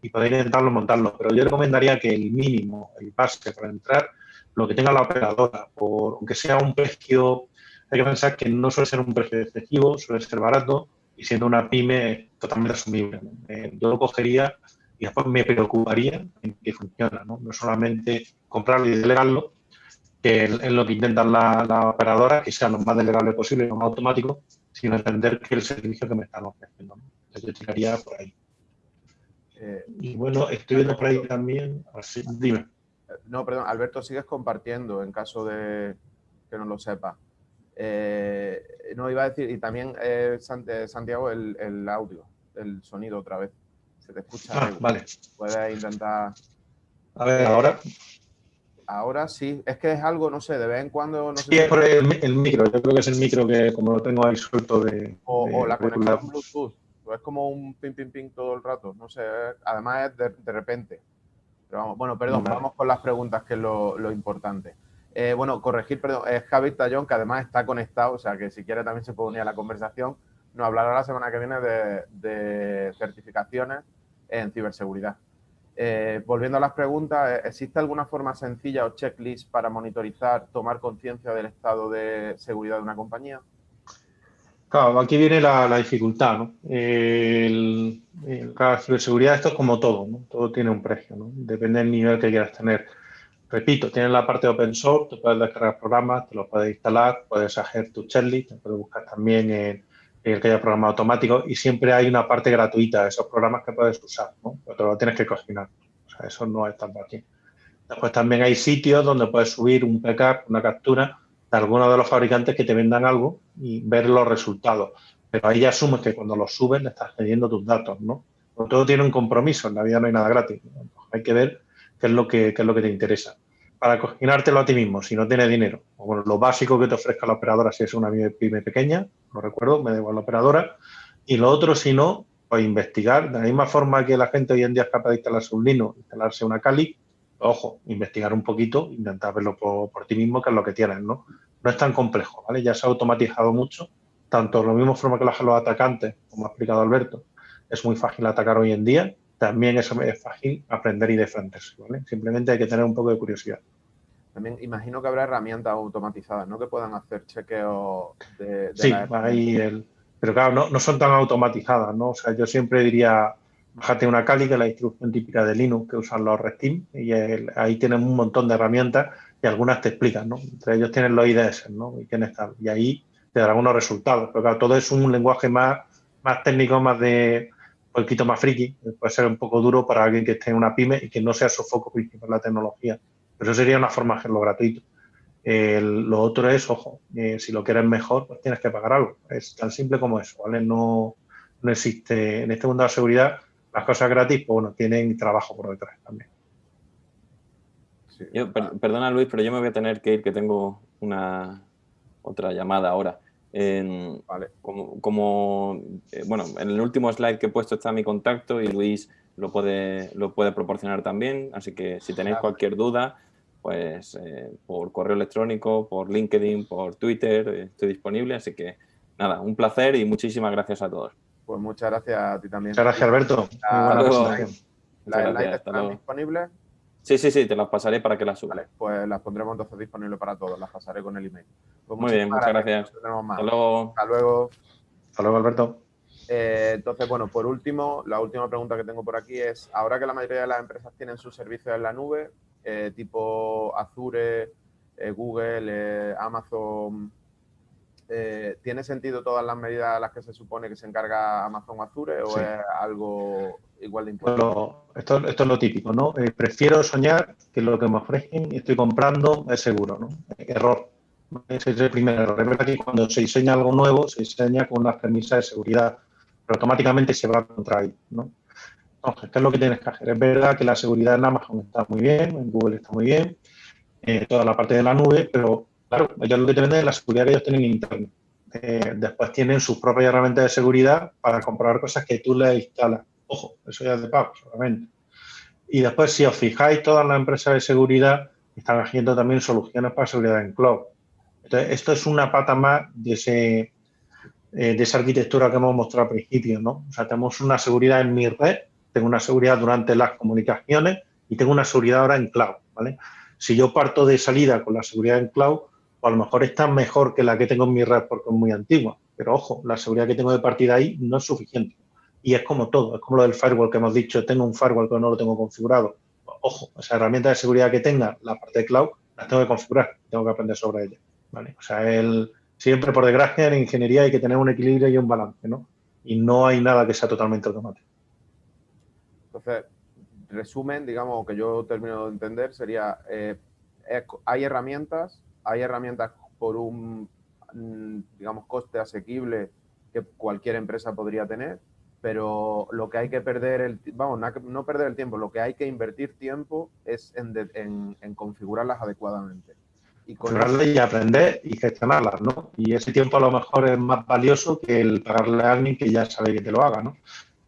y podéis intentarlo montarlo. Pero yo recomendaría que el mínimo, el base para entrar, lo que tenga la operadora, por, aunque sea un precio, hay que pensar que no suele ser un precio excesivo, suele ser barato y siendo una pyme totalmente asumible. Eh, yo lo cogería y después me preocuparía en que funciona, ¿no? No solamente comprarlo y delegarlo, que es lo que intentan las la operadoras, que sea lo más delegable posible lo más automático, sino entender que el servicio que me están ofreciendo. ¿no? Entonces yo tiraría por ahí. Eh, y bueno, estoy viendo por ahí también, así, dime. No, perdón, Alberto, sigues compartiendo en caso de que no lo sepa. Eh, no, iba a decir, y también eh, eh, Santiago, el, audio, el sonido otra vez. Se te escucha. Ah, vale. Puedes intentar. A ver, ahora. Ahora sí, es que es algo, no sé, de vez en cuando. No sí, es por el, micro, yo creo que es el micro que, como lo tengo ahí suelto de. O, la conexión Bluetooth, es como un ping, ping, ping todo el rato, no sé, además es de repente bueno, perdón, vamos con las preguntas, que es lo, importante. Eh, bueno, corregir, perdón, es Javi Tallón, que además está conectado, o sea que si quiere también se puede unir a la conversación. Nos hablará la semana que viene de, certificaciones en ciberseguridad. Eh, volviendo a las preguntas, ¿existe alguna forma sencilla o checklist para monitorizar, tomar conciencia del estado de seguridad de una compañía? Claro, aquí viene la, dificultad, ¿no? El, la ciberseguridad esto es como todo, ¿no? Todo tiene un precio, ¿no? Depende del nivel que quieras tener. Repito, tienes la parte open source, tú puedes descargar programas, te los puedes instalar, puedes hacer tu checklist, puedes buscar también en, el que haya programa automático y siempre hay una parte gratuita de esos programas que puedes usar, ¿no? Pero te lo tienes que cocinar. O sea, eso no es tan fácil. Después también hay sitios donde puedes subir un backup, una captura de algunos de los fabricantes que te vendan algo y ver los resultados. Pero ahí ya asumes que cuando los subes le estás cediendo tus datos, ¿no? Todo tiene un compromiso, en la vida no hay nada gratis. Hay que ver qué es lo que, es lo que te interesa. Para cocinártelo a ti mismo, si no tienes dinero, bueno, lo básico que te ofrezca la operadora, si es una pyme pequeña, lo recuerdo, me da igual la operadora, y lo otro, si no, pues investigar, de la misma forma que la gente hoy en día es capaz de instalarse un Linux, instalarse una Kali, ojo, investigar un poquito, intentar verlo por, ti mismo, que es lo que tienes, ¿no? No es tan complejo, ¿vale? Ya se ha automatizado mucho, tanto lo mismo forma que los atacantes, como ha explicado Alberto, es muy fácil atacar hoy en día, también es, es fácil aprender y defenderse, ¿vale? Simplemente hay que tener un poco de curiosidad. También imagino que habrá herramientas automatizadas, ¿no? Que puedan hacer chequeo de, sí, ahí el... Pero claro, no, no son tan automatizadas, ¿no? O sea, yo siempre diría, bájate una Kali, que es la distribución típica de Linux que usan los Red Team, y ahí tienen un montón de herramientas y algunas te explican, ¿no? Entre ellos tienen los IDS, ¿no? Y, tal, y ahí te darán unos resultados. Pero claro, todo es un lenguaje más, más técnico, más de poquito más friki, puede ser un poco duro para alguien que esté en una pyme y que no sea su foco principal la tecnología. Pero eso sería una forma de hacerlo gratuito. lo otro es, ojo, eh, si lo quieres mejor, pues tienes que pagar algo. Es tan simple como eso, ¿vale? No, no existe, en este mundo de la seguridad, las cosas gratis, pues bueno, tienen trabajo por detrás también. perdona Luis, pero yo me voy a tener que ir, que tengo una otra llamada ahora. Vale. Como, eh, bueno, en el último slide que he puesto está mi contacto y Luis lo puede, lo puede proporcionar también, así que si tenéis cualquier duda, pues eh, por correo electrónico, por LinkedIn, por Twitter, eh, estoy disponible, así que nada, un placer y muchísimas gracias a todos. Pues muchas gracias a ti también. Muchas gracias, Alberto. ¿Las slides están disponibles? Sí, sí, sí, te las pasaré para que las subas. Vale, pues las pondremos entonces disponibles para todos, las pasaré con el email. Pues Muy bien, muchas gracias. Hasta luego. Hasta luego. Hasta luego, Alberto. Eh, entonces, bueno, por último, la última pregunta que tengo por aquí es, ahora que la mayoría de las empresas tienen sus servicios en la nube, eh, tipo Azure, eh, Google, Amazon, ¿tiene sentido todas las medidas a las que se supone que se encarga Amazon Azure o es algo igual de? Esto, esto, es lo típico, ¿no? prefiero soñar que lo que me ofrecen y estoy comprando es seguro, ¿no? Error. Ese es el primer error. Es verdad que cuando se diseña algo nuevo, se diseña con unas premisas de seguridad pero automáticamente se va contra ahí, ¿no? Entonces, ¿qué es lo que tienes que hacer? Es verdad que la seguridad en Amazon está muy bien, en Google está muy bien, eh, toda la parte de la nube, pero claro, ellos lo que te venden es la seguridad que ellos tienen interna. Eh, después tienen sus propias herramientas de seguridad para comprobar cosas que tú le instalas. Ojo, eso ya es de pago solamente. Y después, si os fijáis, todas las empresas de seguridad están haciendo también soluciones para seguridad en cloud. Entonces, esto es una pata más de ese, eh, de esa arquitectura que hemos mostrado al principio, ¿no? O sea, tenemos una seguridad en mi red, tengo una seguridad durante las comunicaciones y tengo una seguridad ahora en cloud, ¿vale? Si yo parto de salida con la seguridad en cloud, pues a lo mejor está mejor que la que tengo en mi red porque es muy antigua. Pero ojo, la seguridad que tengo de partida ahí no es suficiente. Y es como todo, es como lo del firewall que hemos dicho, tengo un firewall que no lo tengo configurado. Ojo, esa herramienta de seguridad que tenga, la parte de cloud, la tengo que configurar, tengo que aprender sobre ella. ¿vale? O sea, el, siempre, por desgracia, en ingeniería hay que tener un equilibrio y un balance, ¿no? Y no hay nada que sea totalmente automático. Entonces, resumen, digamos, que yo termino de entender, sería, eh, hay herramientas, hay herramientas por un, mm, digamos, coste asequible que cualquier empresa podría tener, pero lo que hay que perder, el, vamos, no perder el tiempo, lo que hay que invertir tiempo es en configurarlas adecuadamente y y aprender y gestionarlas, ¿no? Y ese tiempo a lo mejor es más valioso que el pagarle a alguien que ya sabe que te lo haga, ¿no?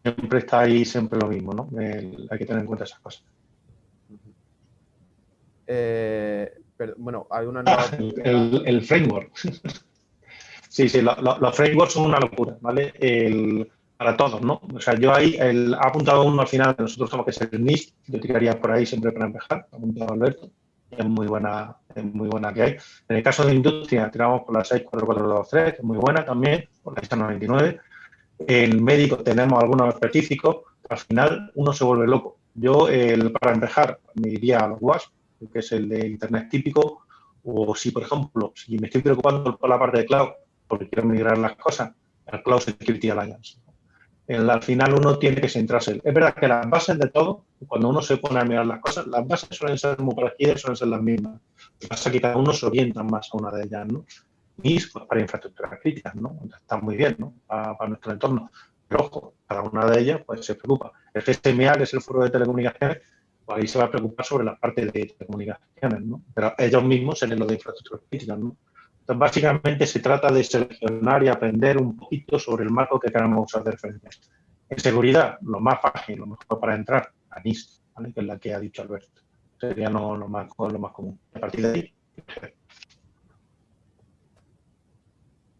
Siempre está ahí siempre lo mismo, ¿no? hay que tener en cuenta esas cosas. Eh, bueno, hay una nueva... el, framework. sí, sí, los frameworks son una locura, ¿vale? Para todos, ¿no? O sea, yo ahí el, ha apuntado uno al final, nosotros somos que es el NIST, yo tiraría por ahí siempre para empezar, ha apuntado Alberto es muy buena, es muy buena que hay. En el caso de industria, tiramos por la 64423, que es muy buena también, por la 699. En médico tenemos algunos específicos, al final uno se vuelve loco. Yo, el, para empezar, me iría a los WASP, que es el de Internet típico, o si, por ejemplo, si me estoy preocupando por la parte de cloud, porque quiero migrar las cosas, al Cloud Security Alliance al final uno tiene que centrarse. Es verdad que las bases de todo, cuando uno se pone a mirar las cosas, las bases suelen ser muy parecidas, suelen ser las mismas. Lo que pasa es que cada uno se orienta más a una de ellas, ¿no? Y pues, para infraestructuras críticas, ¿no? Está muy bien, ¿no? Para, nuestro entorno. Pero ojo, cada una de ellas pues se preocupa. El GSMA, que es el foro de telecomunicaciones, pues ahí se va a preocupar sobre la parte de telecomunicaciones, ¿no? Pero ellos mismos se lo de infraestructuras críticas, ¿no? Básicamente se trata de seleccionar y aprender un poquito sobre el marco que queramos usar de referencia. En seguridad, lo más fácil, lo mejor para entrar, a NIST, que es la que ha dicho Alberto. Sería lo, más, lo más común. A partir de ahí.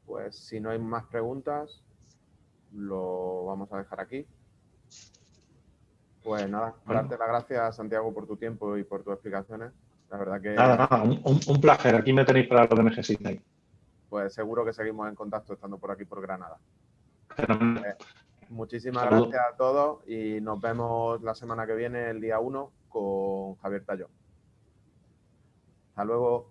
Pues si no hay más preguntas, lo vamos a dejar aquí. Pues nada, darte las gracias, Santiago, por tu tiempo y por tus explicaciones. La verdad que... Nada, nada, un, placer. Aquí me tenéis para lo que necesitéis. Pues seguro que seguimos en contacto estando por aquí por Granada. Eh, muchísimas gracias a todos y nos vemos la semana que viene, el día 1, con Javier Tallón. Hasta luego.